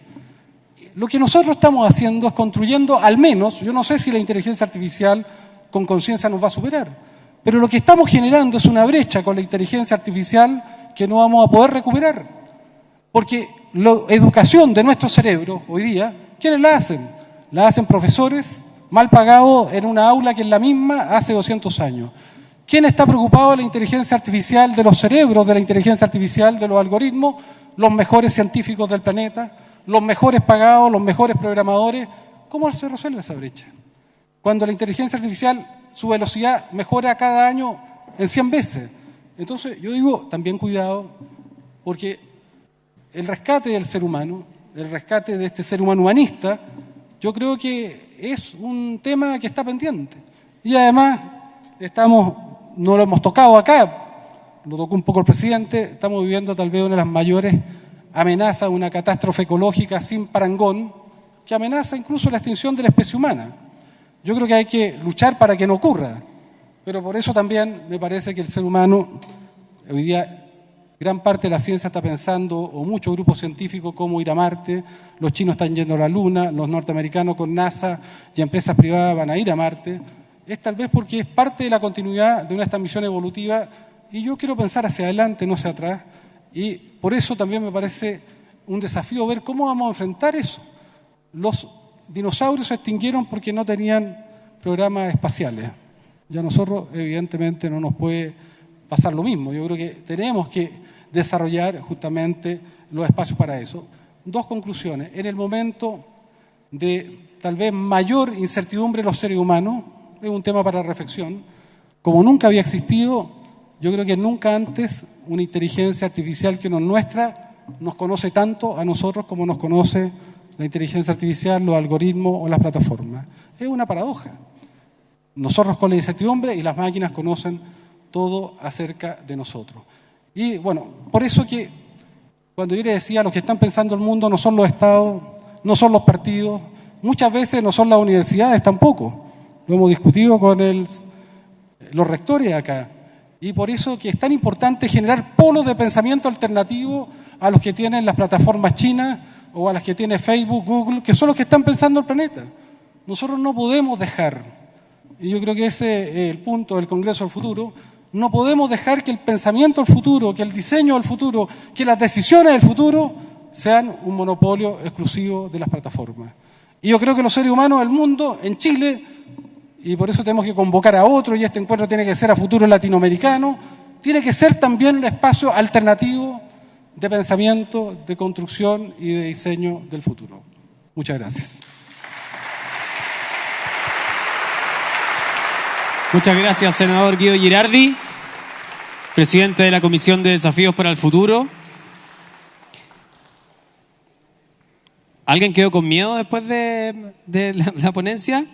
Lo que nosotros estamos haciendo es construyendo, al menos, yo no sé si la inteligencia artificial con conciencia nos va a superar, pero lo que estamos generando es una brecha con la inteligencia artificial que no vamos a poder recuperar. Porque la educación de nuestro cerebro hoy día, ¿quiénes la hacen? La hacen profesores mal pagados en una aula que es la misma hace 200 años. ¿Quién está preocupado de la inteligencia artificial, de los cerebros de la inteligencia artificial, de los algoritmos? Los mejores científicos del planeta, los mejores pagados, los mejores programadores. ¿Cómo se resuelve esa brecha? Cuando la inteligencia artificial, su velocidad mejora cada año en 100 veces. Entonces, yo digo, también cuidado, porque el rescate del ser humano, el rescate de este ser humano humanista, yo creo que es un tema que está pendiente. Y además, estamos, no lo hemos tocado acá, lo tocó un poco el presidente, estamos viviendo tal vez una de las mayores amenazas, una catástrofe ecológica sin parangón, que amenaza incluso la extinción de la especie humana. Yo creo que hay que luchar para que no ocurra, pero por eso también me parece que el ser humano hoy día Gran parte de la ciencia está pensando, o muchos grupos científicos, cómo ir a Marte. Los chinos están yendo a la Luna, los norteamericanos con NASA y empresas privadas van a ir a Marte. Es tal vez porque es parte de la continuidad de nuestra misión evolutiva y yo quiero pensar hacia adelante, no hacia atrás. Y por eso también me parece un desafío ver cómo vamos a enfrentar eso. Los dinosaurios se extinguieron porque no tenían programas espaciales. Ya nosotros, evidentemente, no nos puede pasar lo mismo. Yo creo que tenemos que desarrollar justamente los espacios para eso. Dos conclusiones. En el momento de tal vez mayor incertidumbre de los seres humanos, es un tema para reflexión, como nunca había existido, yo creo que nunca antes una inteligencia artificial que no nuestra nos conoce tanto a nosotros como nos conoce la inteligencia artificial, los algoritmos o las plataformas. Es una paradoja. Nosotros con la incertidumbre y las máquinas conocen todo acerca de nosotros. Y bueno, por eso que cuando yo le decía, los que están pensando el mundo no son los estados, no son los partidos, muchas veces no son las universidades tampoco. Lo hemos discutido con el, los rectores acá. Y por eso que es tan importante generar polos de pensamiento alternativo a los que tienen las plataformas chinas o a las que tiene Facebook, Google, que son los que están pensando el planeta. Nosotros no podemos dejar, y yo creo que ese es el punto del Congreso del Futuro, no podemos dejar que el pensamiento del futuro, que el diseño del futuro, que las decisiones del futuro sean un monopolio exclusivo de las plataformas. Y yo creo que los seres humanos del mundo, en Chile, y por eso tenemos que convocar a otros, y este encuentro tiene que ser a futuro latinoamericano, tiene que ser también un espacio alternativo de pensamiento, de construcción y de diseño del futuro. Muchas gracias. Muchas gracias, senador Guido Girardi presidente de la Comisión de Desafíos para el Futuro. ¿Alguien quedó con miedo después de, la, la, ponencia?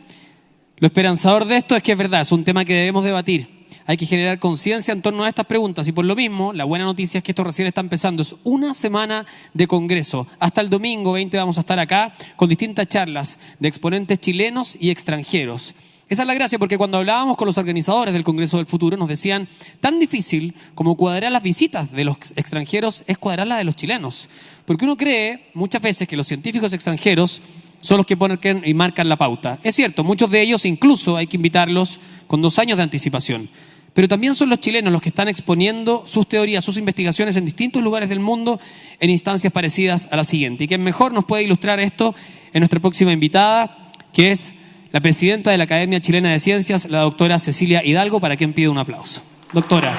Lo esperanzador de esto es que es verdad, es un tema que debemos debatir. Hay que generar conciencia en torno a estas preguntas y por lo mismo, la buena noticia es que esto recién está empezando. Es una semana de congreso. Hasta el domingo 20 vamos a estar acá con distintas charlas de exponentes chilenos y extranjeros. Esa es la gracia, porque cuando hablábamos con los organizadores del Congreso del Futuro nos decían, tan difícil como cuadrar las visitas de los extranjeros es cuadrar las de los chilenos. Porque uno cree muchas veces que los científicos extranjeros son los que ponen y marcan la pauta. Es cierto, muchos de ellos incluso hay que invitarlos con dos años de anticipación. Pero también son los chilenos los que están exponiendo sus teorías, sus investigaciones en distintos lugares del mundo en instancias parecidas a la siguiente. Y quien mejor nos puede ilustrar esto es nuestra próxima invitada, que es la presidenta de la Academia Chilena de Ciencias, la doctora Cecilia Hidalgo, para quien pido un aplauso. Doctora.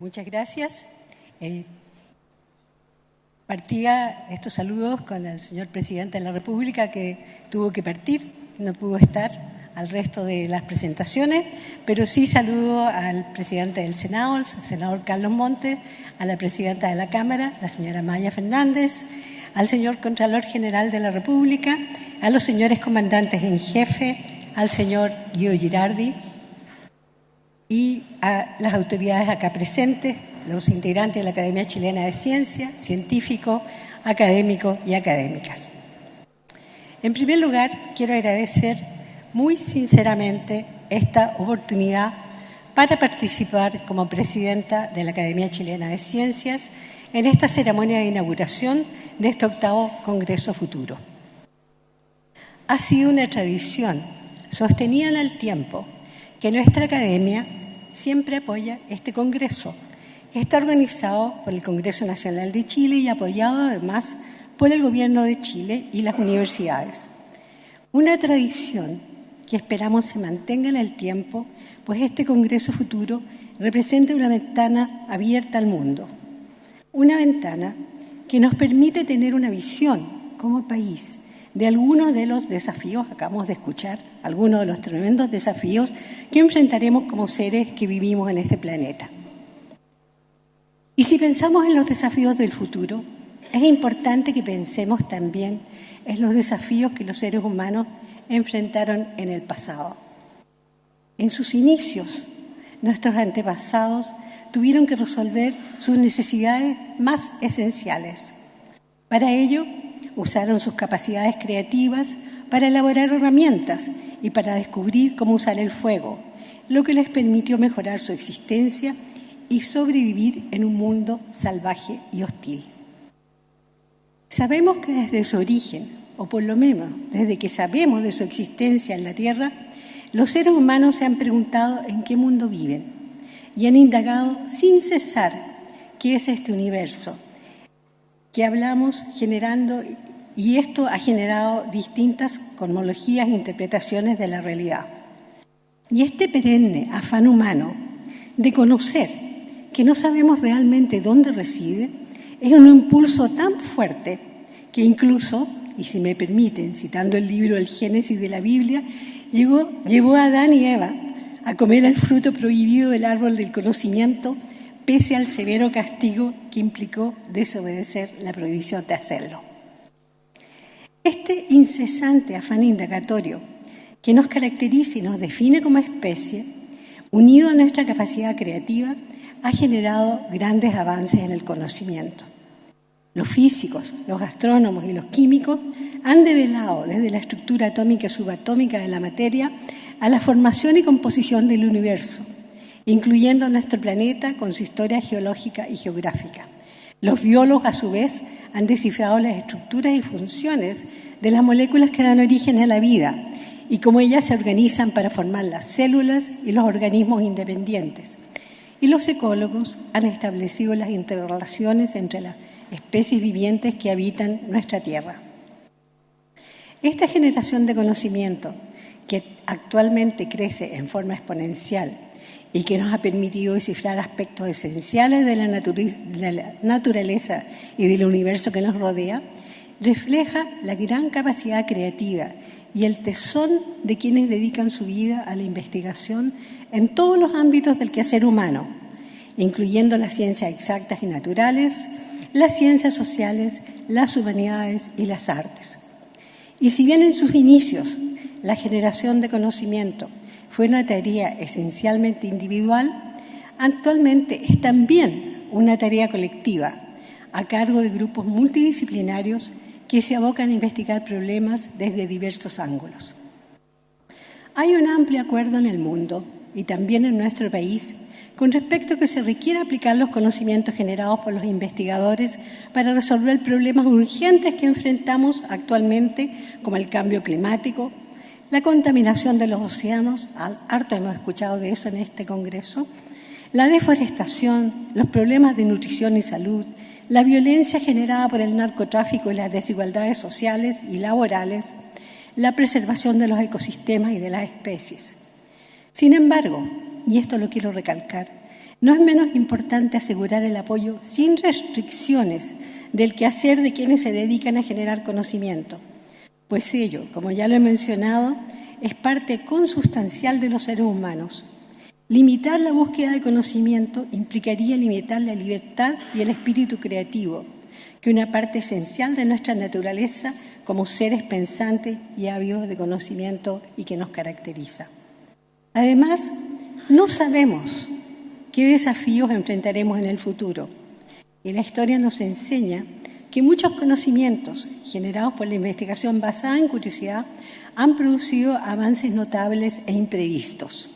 Muchas gracias. Eh, partía estos saludos con el señor presidente de la República que tuvo que partir, no pudo estar al resto de las presentaciones, pero sí saludo al presidente del Senado, el senador Carlos Montes, a la presidenta de la Cámara, la señora Maya Fernández, al señor Contralor General de la República, a los señores comandantes en jefe, al señor Guido Girardi y a las autoridades acá presentes, los integrantes de la Academia Chilena de Ciencia, científicos, académicos y académicas. En primer lugar, quiero agradecer muy sinceramente esta oportunidad para participar como presidenta de la Academia Chilena de Ciencias en esta ceremonia de inauguración de este octavo Congreso Futuro. Ha sido una tradición sostenida en el tiempo que nuestra academia siempre apoya este Congreso, que está organizado por el Congreso Nacional de Chile y apoyado además por el Gobierno de Chile y las universidades. Una tradición que esperamos se mantenga en el tiempo, pues este Congreso futuro representa una ventana abierta al mundo, una ventana que nos permite tener una visión como país de algunos de los desafíos, acabamos de escuchar, algunos de los tremendos desafíos que enfrentaremos como seres que vivimos en este planeta. Y si pensamos en los desafíos del futuro, es importante que pensemos también en los desafíos que los seres humanos enfrentaron en el pasado. En sus inicios, nuestros antepasados tuvieron que resolver sus necesidades más esenciales. Para ello, usaron sus capacidades creativas para elaborar herramientas y para descubrir cómo usar el fuego, lo que les permitió mejorar su existencia y sobrevivir en un mundo salvaje y hostil. Sabemos que desde su origen o por lo menos desde que sabemos de su existencia en la Tierra, los seres humanos se han preguntado en qué mundo viven y han indagado sin cesar qué es este universo que hablamos generando y esto ha generado distintas cosmologías e interpretaciones de la realidad. Y este perenne afán humano de conocer que no sabemos realmente dónde reside es un impulso tan fuerte que incluso y si me permiten, citando el libro El Génesis de la Biblia, llevó a Adán y Eva a comer el fruto prohibido del árbol del conocimiento, pese al severo castigo que implicó desobedecer la prohibición de hacerlo. Este incesante afán indagatorio que nos caracteriza y nos define como especie, unido a nuestra capacidad creativa, ha generado grandes avances en el conocimiento. Los físicos, los astrónomos y los químicos han develado desde la estructura atómica y subatómica de la materia a la formación y composición del universo, incluyendo nuestro planeta con su historia geológica y geográfica. Los biólogos, a su vez, han descifrado las estructuras y funciones de las moléculas que dan origen a la vida y cómo ellas se organizan para formar las células y los organismos independientes. Y los ecólogos han establecido las interrelaciones entre las especies vivientes que habitan nuestra Tierra. Esta generación de conocimiento, que actualmente crece en forma exponencial y que nos ha permitido descifrar aspectos esenciales de la, naturaleza y del universo que nos rodea, refleja la gran capacidad creativa y el tesón de quienes dedican su vida a la investigación en todos los ámbitos del quehacer humano, incluyendo las ciencias exactas y naturales, las ciencias sociales, las humanidades y las artes. Y si bien en sus inicios la generación de conocimiento fue una tarea esencialmente individual, actualmente es también una tarea colectiva a cargo de grupos multidisciplinarios que se abocan a investigar problemas desde diversos ángulos. Hay un amplio acuerdo en el mundo y también en nuestro país con respecto a que se requiere aplicar los conocimientos generados por los investigadores para resolver problemas urgentes que enfrentamos actualmente, como el cambio climático, la contaminación de los océanos, harto hemos escuchado de eso en este Congreso, la deforestación, los problemas de nutrición y salud, la violencia generada por el narcotráfico y las desigualdades sociales y laborales, la preservación de los ecosistemas y de las especies. Sin embargo, y esto lo quiero recalcar, no es menos importante asegurar el apoyo sin restricciones del quehacer de quienes se dedican a generar conocimiento, pues ello, como ya lo he mencionado, es parte consustancial de los seres humanos. Limitar la búsqueda de conocimiento implicaría limitar la libertad y el espíritu creativo, que una parte esencial de nuestra naturaleza como seres pensantes y ávidos de conocimiento y que nos caracteriza. Además, no sabemos qué desafíos enfrentaremos en el futuro y la historia nos enseña que muchos conocimientos generados por la investigación basada en curiosidad han producido avances notables e imprevistos.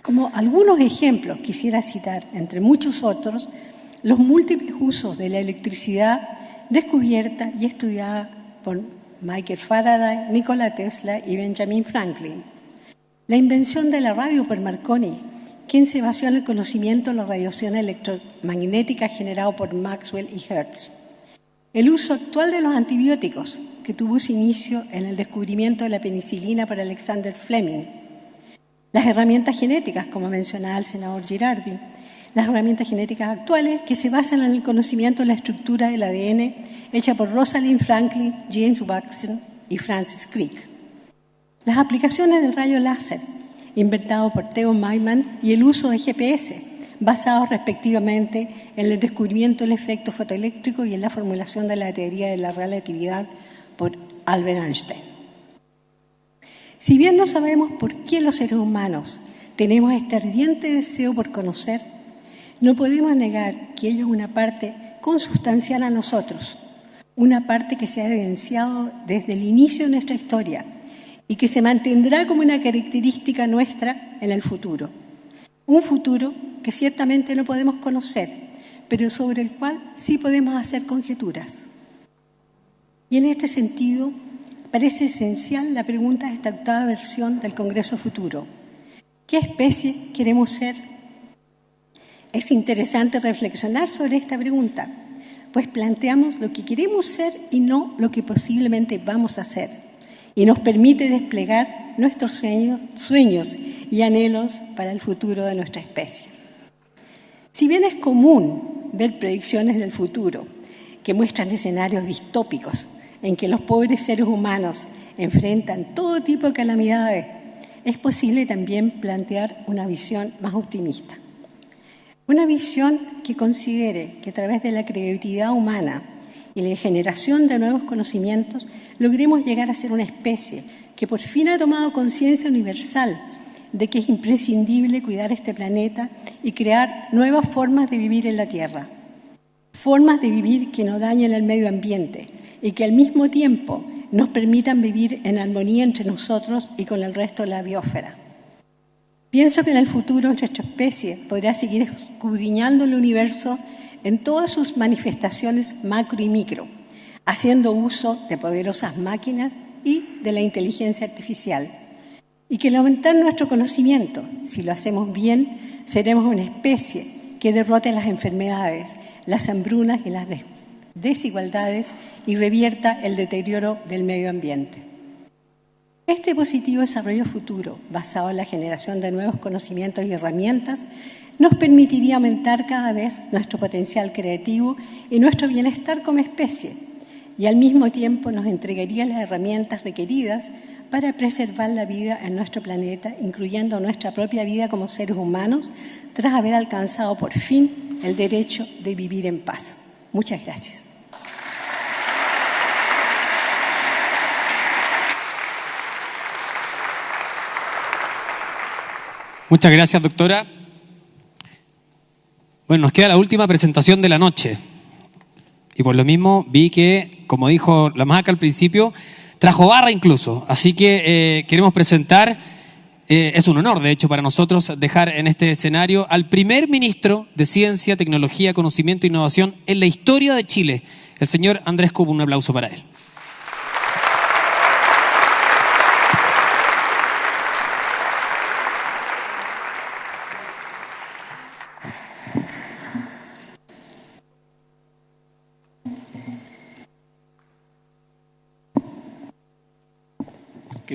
Como algunos ejemplos quisiera citar, entre muchos otros, los múltiples usos de la electricidad descubierta y estudiada por Michael Faraday, Nikola Tesla y Benjamin Franklin. La invención de la radio por Marconi, quien se basó en el conocimiento de la radiación electromagnética generado por Maxwell y Hertz. El uso actual de los antibióticos, que tuvo su inicio en el descubrimiento de la penicilina por Alexander Fleming. Las herramientas genéticas, como mencionaba el senador Girardi, las herramientas genéticas actuales que se basan en el conocimiento de la estructura del ADN hecha por Rosalind Franklin, James Watson y Francis Crick. Las aplicaciones del rayo láser, inventado por Theo Maiman, y el uso de GPS, basados respectivamente en el descubrimiento del efecto fotoeléctrico y en la formulación de la teoría de la relatividad por Albert Einstein. Si bien no sabemos por qué los seres humanos tenemos este ardiente deseo por conocer, no podemos negar que ello es una parte consustancial a nosotros, una parte que se ha evidenciado desde el inicio de nuestra historia y que se mantendrá como una característica nuestra en el futuro. Un futuro que ciertamente no podemos conocer, pero sobre el cual sí podemos hacer conjeturas. Y en este sentido, parece esencial la pregunta de esta octava versión del Congreso Futuro. ¿Qué especie queremos ser? Es interesante reflexionar sobre esta pregunta, pues planteamos lo que queremos ser y no lo que posiblemente vamos a ser, y nos permite desplegar nuestros sueños, y anhelos para el futuro de nuestra especie. Si bien es común ver predicciones del futuro que muestran escenarios distópicos en que los pobres seres humanos enfrentan todo tipo de calamidades, es posible también plantear una visión más optimista. Una visión que considere que a través de la creatividad humana y la generación de nuevos conocimientos logremos llegar a ser una especie que por fin ha tomado conciencia universal de que es imprescindible cuidar este planeta y crear nuevas formas de vivir en la Tierra, formas de vivir que no dañen el medio ambiente y que al mismo tiempo nos permitan vivir en armonía entre nosotros y con el resto de la biosfera. Pienso que en el futuro nuestra especie podrá seguir escudriñando el universo en todas sus manifestaciones macro y micro, haciendo uso de poderosas máquinas y de la inteligencia artificial. Y que al aumentar nuestro conocimiento, si lo hacemos bien, seremos una especie que derrote las enfermedades, las hambrunas y las desigualdades y revierta el deterioro del medio ambiente. Este positivo desarrollo futuro, basado en la generación de nuevos conocimientos y herramientas, nos permitiría aumentar cada vez nuestro potencial creativo y nuestro bienestar como especie, y al mismo tiempo nos entregaría las herramientas requeridas para preservar la vida en nuestro planeta, incluyendo nuestra propia vida como seres humanos, tras haber alcanzado por fin el derecho de vivir en paz. Muchas gracias. Muchas gracias, doctora. Bueno, nos queda la última presentación de la noche. Y por lo mismo vi que, como dijo la Maca al principio, trajo barra incluso. Así que eh, queremos presentar, eh, es un honor de hecho para nosotros dejar en este escenario al primer ministro de Ciencia, Tecnología, Conocimiento e Innovación en la historia de Chile, el señor Andrés Cubo. Un aplauso para él.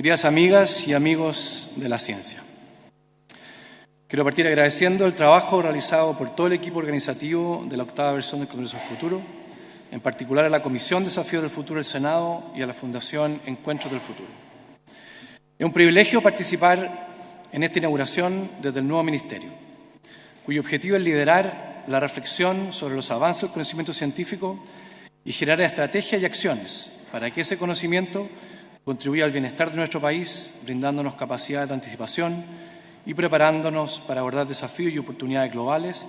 Queridas amigas y amigos de la ciencia, Quiero partir agradeciendo el trabajo realizado por todo el equipo organizativo de la octava versión del Congreso del Futuro, en particular a la Comisión Desafío del Futuro del Senado y a la Fundación Encuentros del Futuro. Es un privilegio participar en esta inauguración desde el nuevo ministerio, cuyo objetivo es liderar la reflexión sobre los avances del conocimiento científico y generar estrategias y acciones para que ese conocimiento contribuya al bienestar de nuestro país, brindándonos capacidades de anticipación, y preparándonos para abordar desafíos y oportunidades globales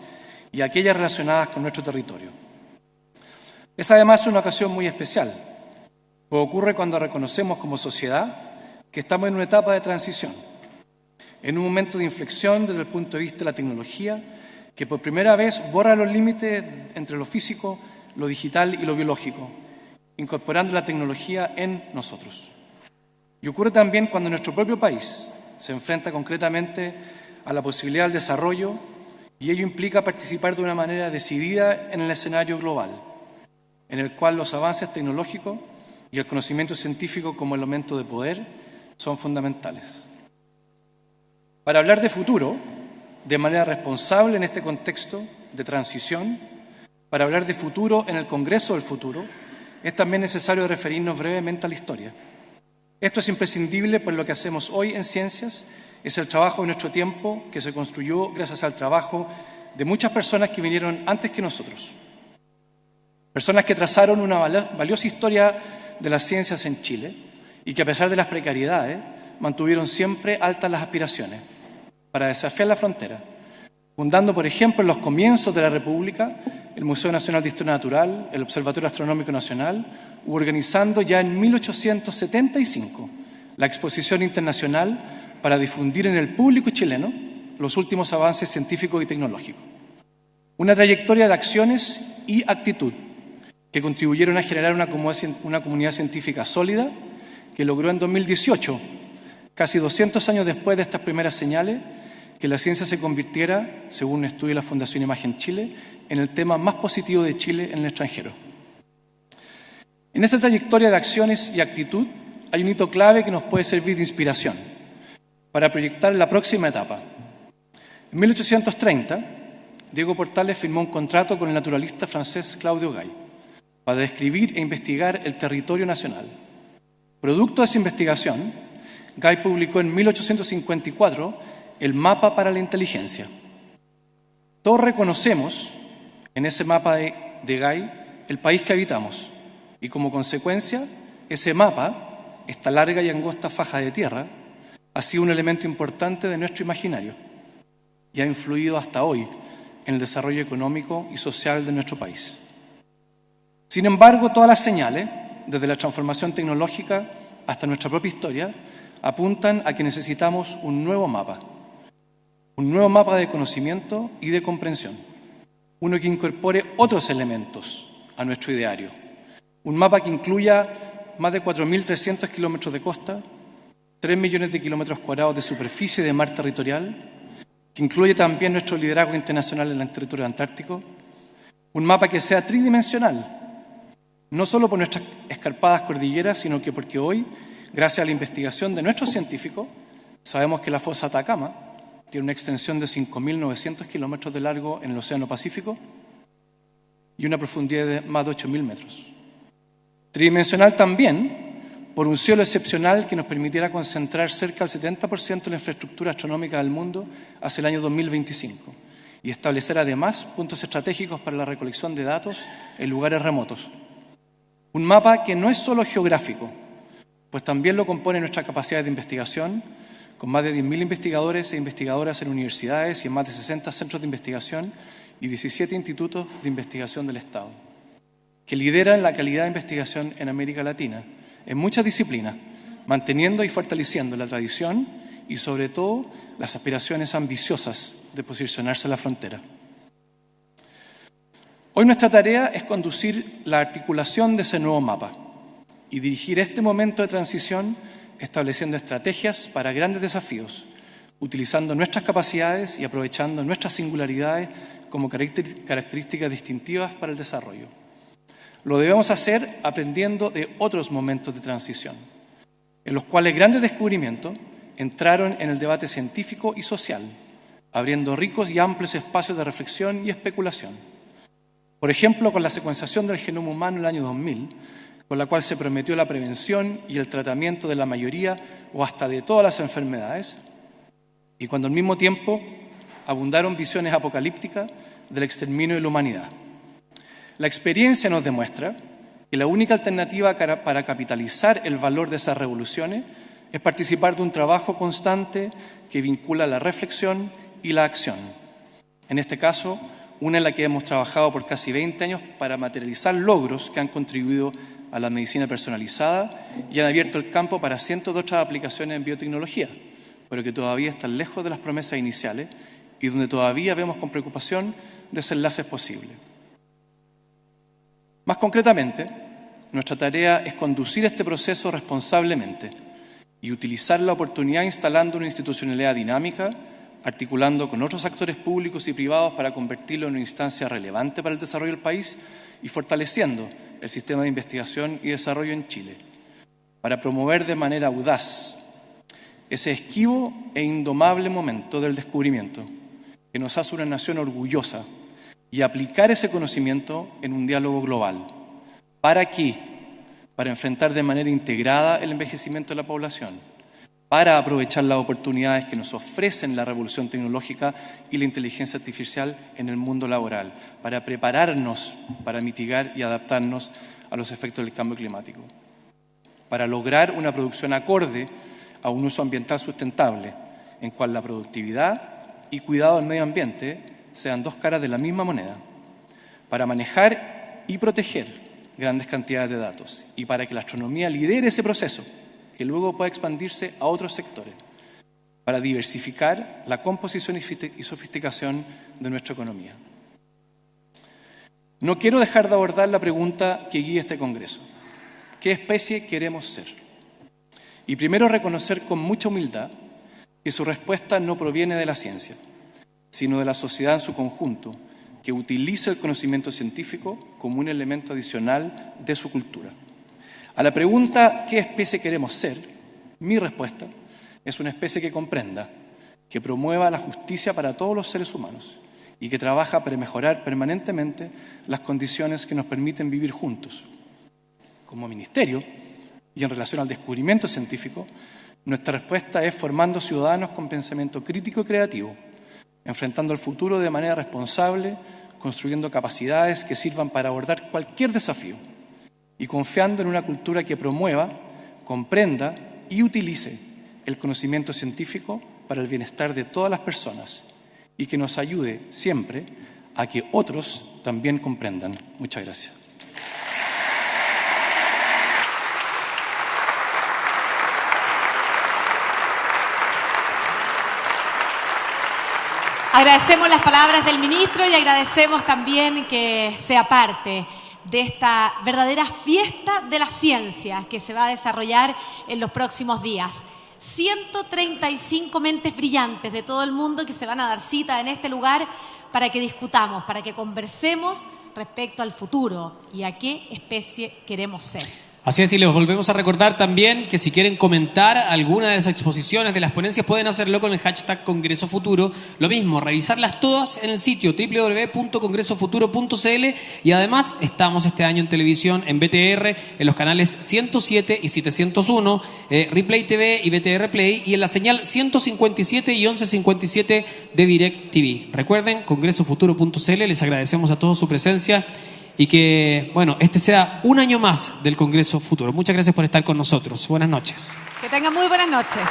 y aquellas relacionadas con nuestro territorio. Es además una ocasión muy especial, pues ocurre cuando reconocemos como sociedad que estamos en una etapa de transición, en un momento de inflexión desde el punto de vista de la tecnología, que por primera vez borra los límites entre lo físico, lo digital y lo biológico, incorporando la tecnología en nosotros. Y ocurre también cuando nuestro propio país se enfrenta concretamente a la posibilidad del desarrollo y ello implica participar de una manera decidida en el escenario global, en el cual los avances tecnológicos y el conocimiento científico como elemento de poder son fundamentales. Para hablar de futuro, de manera responsable en este contexto de transición, para hablar de futuro en el Congreso del Futuro, es también necesario referirnos brevemente a la historia. Esto es imprescindible por lo que hacemos hoy en ciencias es el trabajo de nuestro tiempo que se construyó gracias al trabajo de muchas personas que vinieron antes que nosotros. Personas que trazaron una valiosa historia de las ciencias en Chile y que a pesar de las precariedades mantuvieron siempre altas las aspiraciones para desafiar la frontera, fundando, por ejemplo, en los comienzos de la República el Museo Nacional de Historia Natural, el Observatorio Astronómico Nacional, u organizando ya en 1875 la Exposición Internacional para difundir en el público chileno los últimos avances científicos y tecnológicos. Una trayectoria de acciones y actitud que contribuyeron a generar una comunidad científica sólida que logró en 2018, casi 200 años después de estas primeras señales, que la ciencia se convirtiera, según un estudio de la Fundación Imagen Chile, en el tema más positivo de Chile en el extranjero. En esta trayectoria de acciones y actitud hay un hito clave que nos puede servir de inspiración para proyectar la próxima etapa. En 1830, Diego Portales firmó un contrato con el naturalista francés Claudio Gay para describir e investigar el territorio nacional. Producto de esa investigación, Gay publicó en 1854 el Mapa para la Inteligencia. Todos reconocemos en ese mapa de, de Gay el país que habitamos y como consecuencia ese mapa, esta larga y angosta faja de tierra, ha sido un elemento importante de nuestro imaginario y ha influido hasta hoy en el desarrollo económico y social de nuestro país. Sin embargo, todas las señales, desde la transformación tecnológica hasta nuestra propia historia, apuntan a que necesitamos un nuevo mapa, un nuevo mapa de conocimiento y de comprensión, uno que incorpore otros elementos a nuestro ideario, un mapa que incluya más de 4.300 kilómetros de costa, 3 millones de kilómetros cuadrados de superficie de mar territorial, que incluye también nuestro liderazgo internacional en el territorio antártico, un mapa que sea tridimensional, no solo por nuestras escarpadas cordilleras, sino que porque hoy, gracias a la investigación de nuestros científicos, sabemos que la fosa Atacama tiene una extensión de 5.900 kilómetros de largo en el Océano Pacífico y una profundidad de más de 8.000 metros. Tridimensional también por un cielo excepcional que nos permitiera concentrar cerca del 70% de la infraestructura astronómica del mundo hacia el año 2025 y establecer además puntos estratégicos para la recolección de datos en lugares remotos. Un mapa que no es solo geográfico, pues también lo compone nuestra capacidad de investigación, con más de 10.000 investigadores e investigadoras en universidades y en más de 60 centros de investigación y 17 institutos de investigación del Estado, que lideran la calidad de investigación en América Latina, en muchas disciplinas, manteniendo y fortaleciendo la tradición y sobre todo las aspiraciones ambiciosas de posicionarse en la frontera. Hoy nuestra tarea es conducir la articulación de ese nuevo mapa y dirigir este momento de transición estableciendo estrategias para grandes desafíos, utilizando nuestras capacidades y aprovechando nuestras singularidades como características distintivas para el desarrollo. Lo debemos hacer aprendiendo de otros momentos de transición, en los cuales grandes descubrimientos entraron en el debate científico y social, abriendo ricos y amplios espacios de reflexión y especulación. Por ejemplo, con la secuenciación del genoma humano en el año 2000, con la cual se prometió la prevención y el tratamiento de la mayoría o hasta de todas las enfermedades, y cuando al mismo tiempo abundaron visiones apocalípticas del exterminio de la humanidad. La experiencia nos demuestra que la única alternativa para capitalizar el valor de esas revoluciones es participar de un trabajo constante que vincula la reflexión y la acción. En este caso, una en la que hemos trabajado por casi 20 años para materializar logros que han contribuido a la medicina personalizada y han abierto el campo para cientos de otras aplicaciones en biotecnología, pero que todavía están lejos de las promesas iniciales y donde todavía vemos con preocupación desenlaces posibles. Más concretamente, nuestra tarea es conducir este proceso responsablemente y utilizar la oportunidad instalando una institucionalidad dinámica, articulando con otros actores públicos y privados para convertirlo en una instancia relevante para el desarrollo del país y fortaleciendo el sistema de investigación y desarrollo en Chile, para promover de manera audaz ese esquivo e indomable momento del descubrimiento que nos hace una nación orgullosa y aplicar ese conocimiento en un diálogo global. ¿Para qué? Para enfrentar de manera integrada el envejecimiento de la población, para aprovechar las oportunidades que nos ofrecen la revolución tecnológica y la inteligencia artificial en el mundo laboral, para prepararnos para mitigar y adaptarnos a los efectos del cambio climático, para lograr una producción acorde a un uso ambiental sustentable, en cual la productividad y cuidado del medio ambiente sean dos caras de la misma moneda, para manejar y proteger grandes cantidades de datos y para que la astronomía lidere ese proceso, que luego pueda expandirse a otros sectores, para diversificar la composición y sofisticación de nuestra economía. No quiero dejar de abordar la pregunta que guía este Congreso. ¿Qué especie queremos ser? Y primero reconocer con mucha humildad que su respuesta no proviene de la ciencia, sino de la sociedad en su conjunto, que utiliza el conocimiento científico como un elemento adicional de su cultura. A la pregunta ¿qué especie queremos ser? Mi respuesta es una especie que comprenda, que promueva la justicia para todos los seres humanos y que trabaja para mejorar permanentemente las condiciones que nos permiten vivir juntos. Como ministerio, y en relación al descubrimiento científico, nuestra respuesta es formando ciudadanos con pensamiento crítico y creativo, enfrentando el futuro de manera responsable, construyendo capacidades que sirvan para abordar cualquier desafío y confiando en una cultura que promueva, comprenda y utilice el conocimiento científico para el bienestar de todas las personas y que nos ayude siempre a que otros también comprendan. Muchas gracias. Agradecemos las palabras del ministro y agradecemos también que sea parte de esta verdadera fiesta de las ciencias que se va a desarrollar en los próximos días. 135 mentes brillantes de todo el mundo que se van a dar cita en este lugar para que discutamos, para que conversemos respecto al futuro y a qué especie queremos ser. Así es, y les volvemos a recordar también que si quieren comentar alguna de las exposiciones, de las ponencias, pueden hacerlo con el hashtag Congreso Futuro. Lo mismo, revisarlas todas en el sitio www.congresofuturo.cl y además estamos este año en televisión, en BTR, en los canales 107 y 701, eh, Replay TV y BTR Play y en la señal 157 y 1157 de Direct TV. Recuerden, congresofuturo.cl, les agradecemos a todos su presencia y que, bueno, este sea un año más del Congreso Futuro. Muchas gracias por estar con nosotros. Buenas noches. Que tengan muy buenas noches.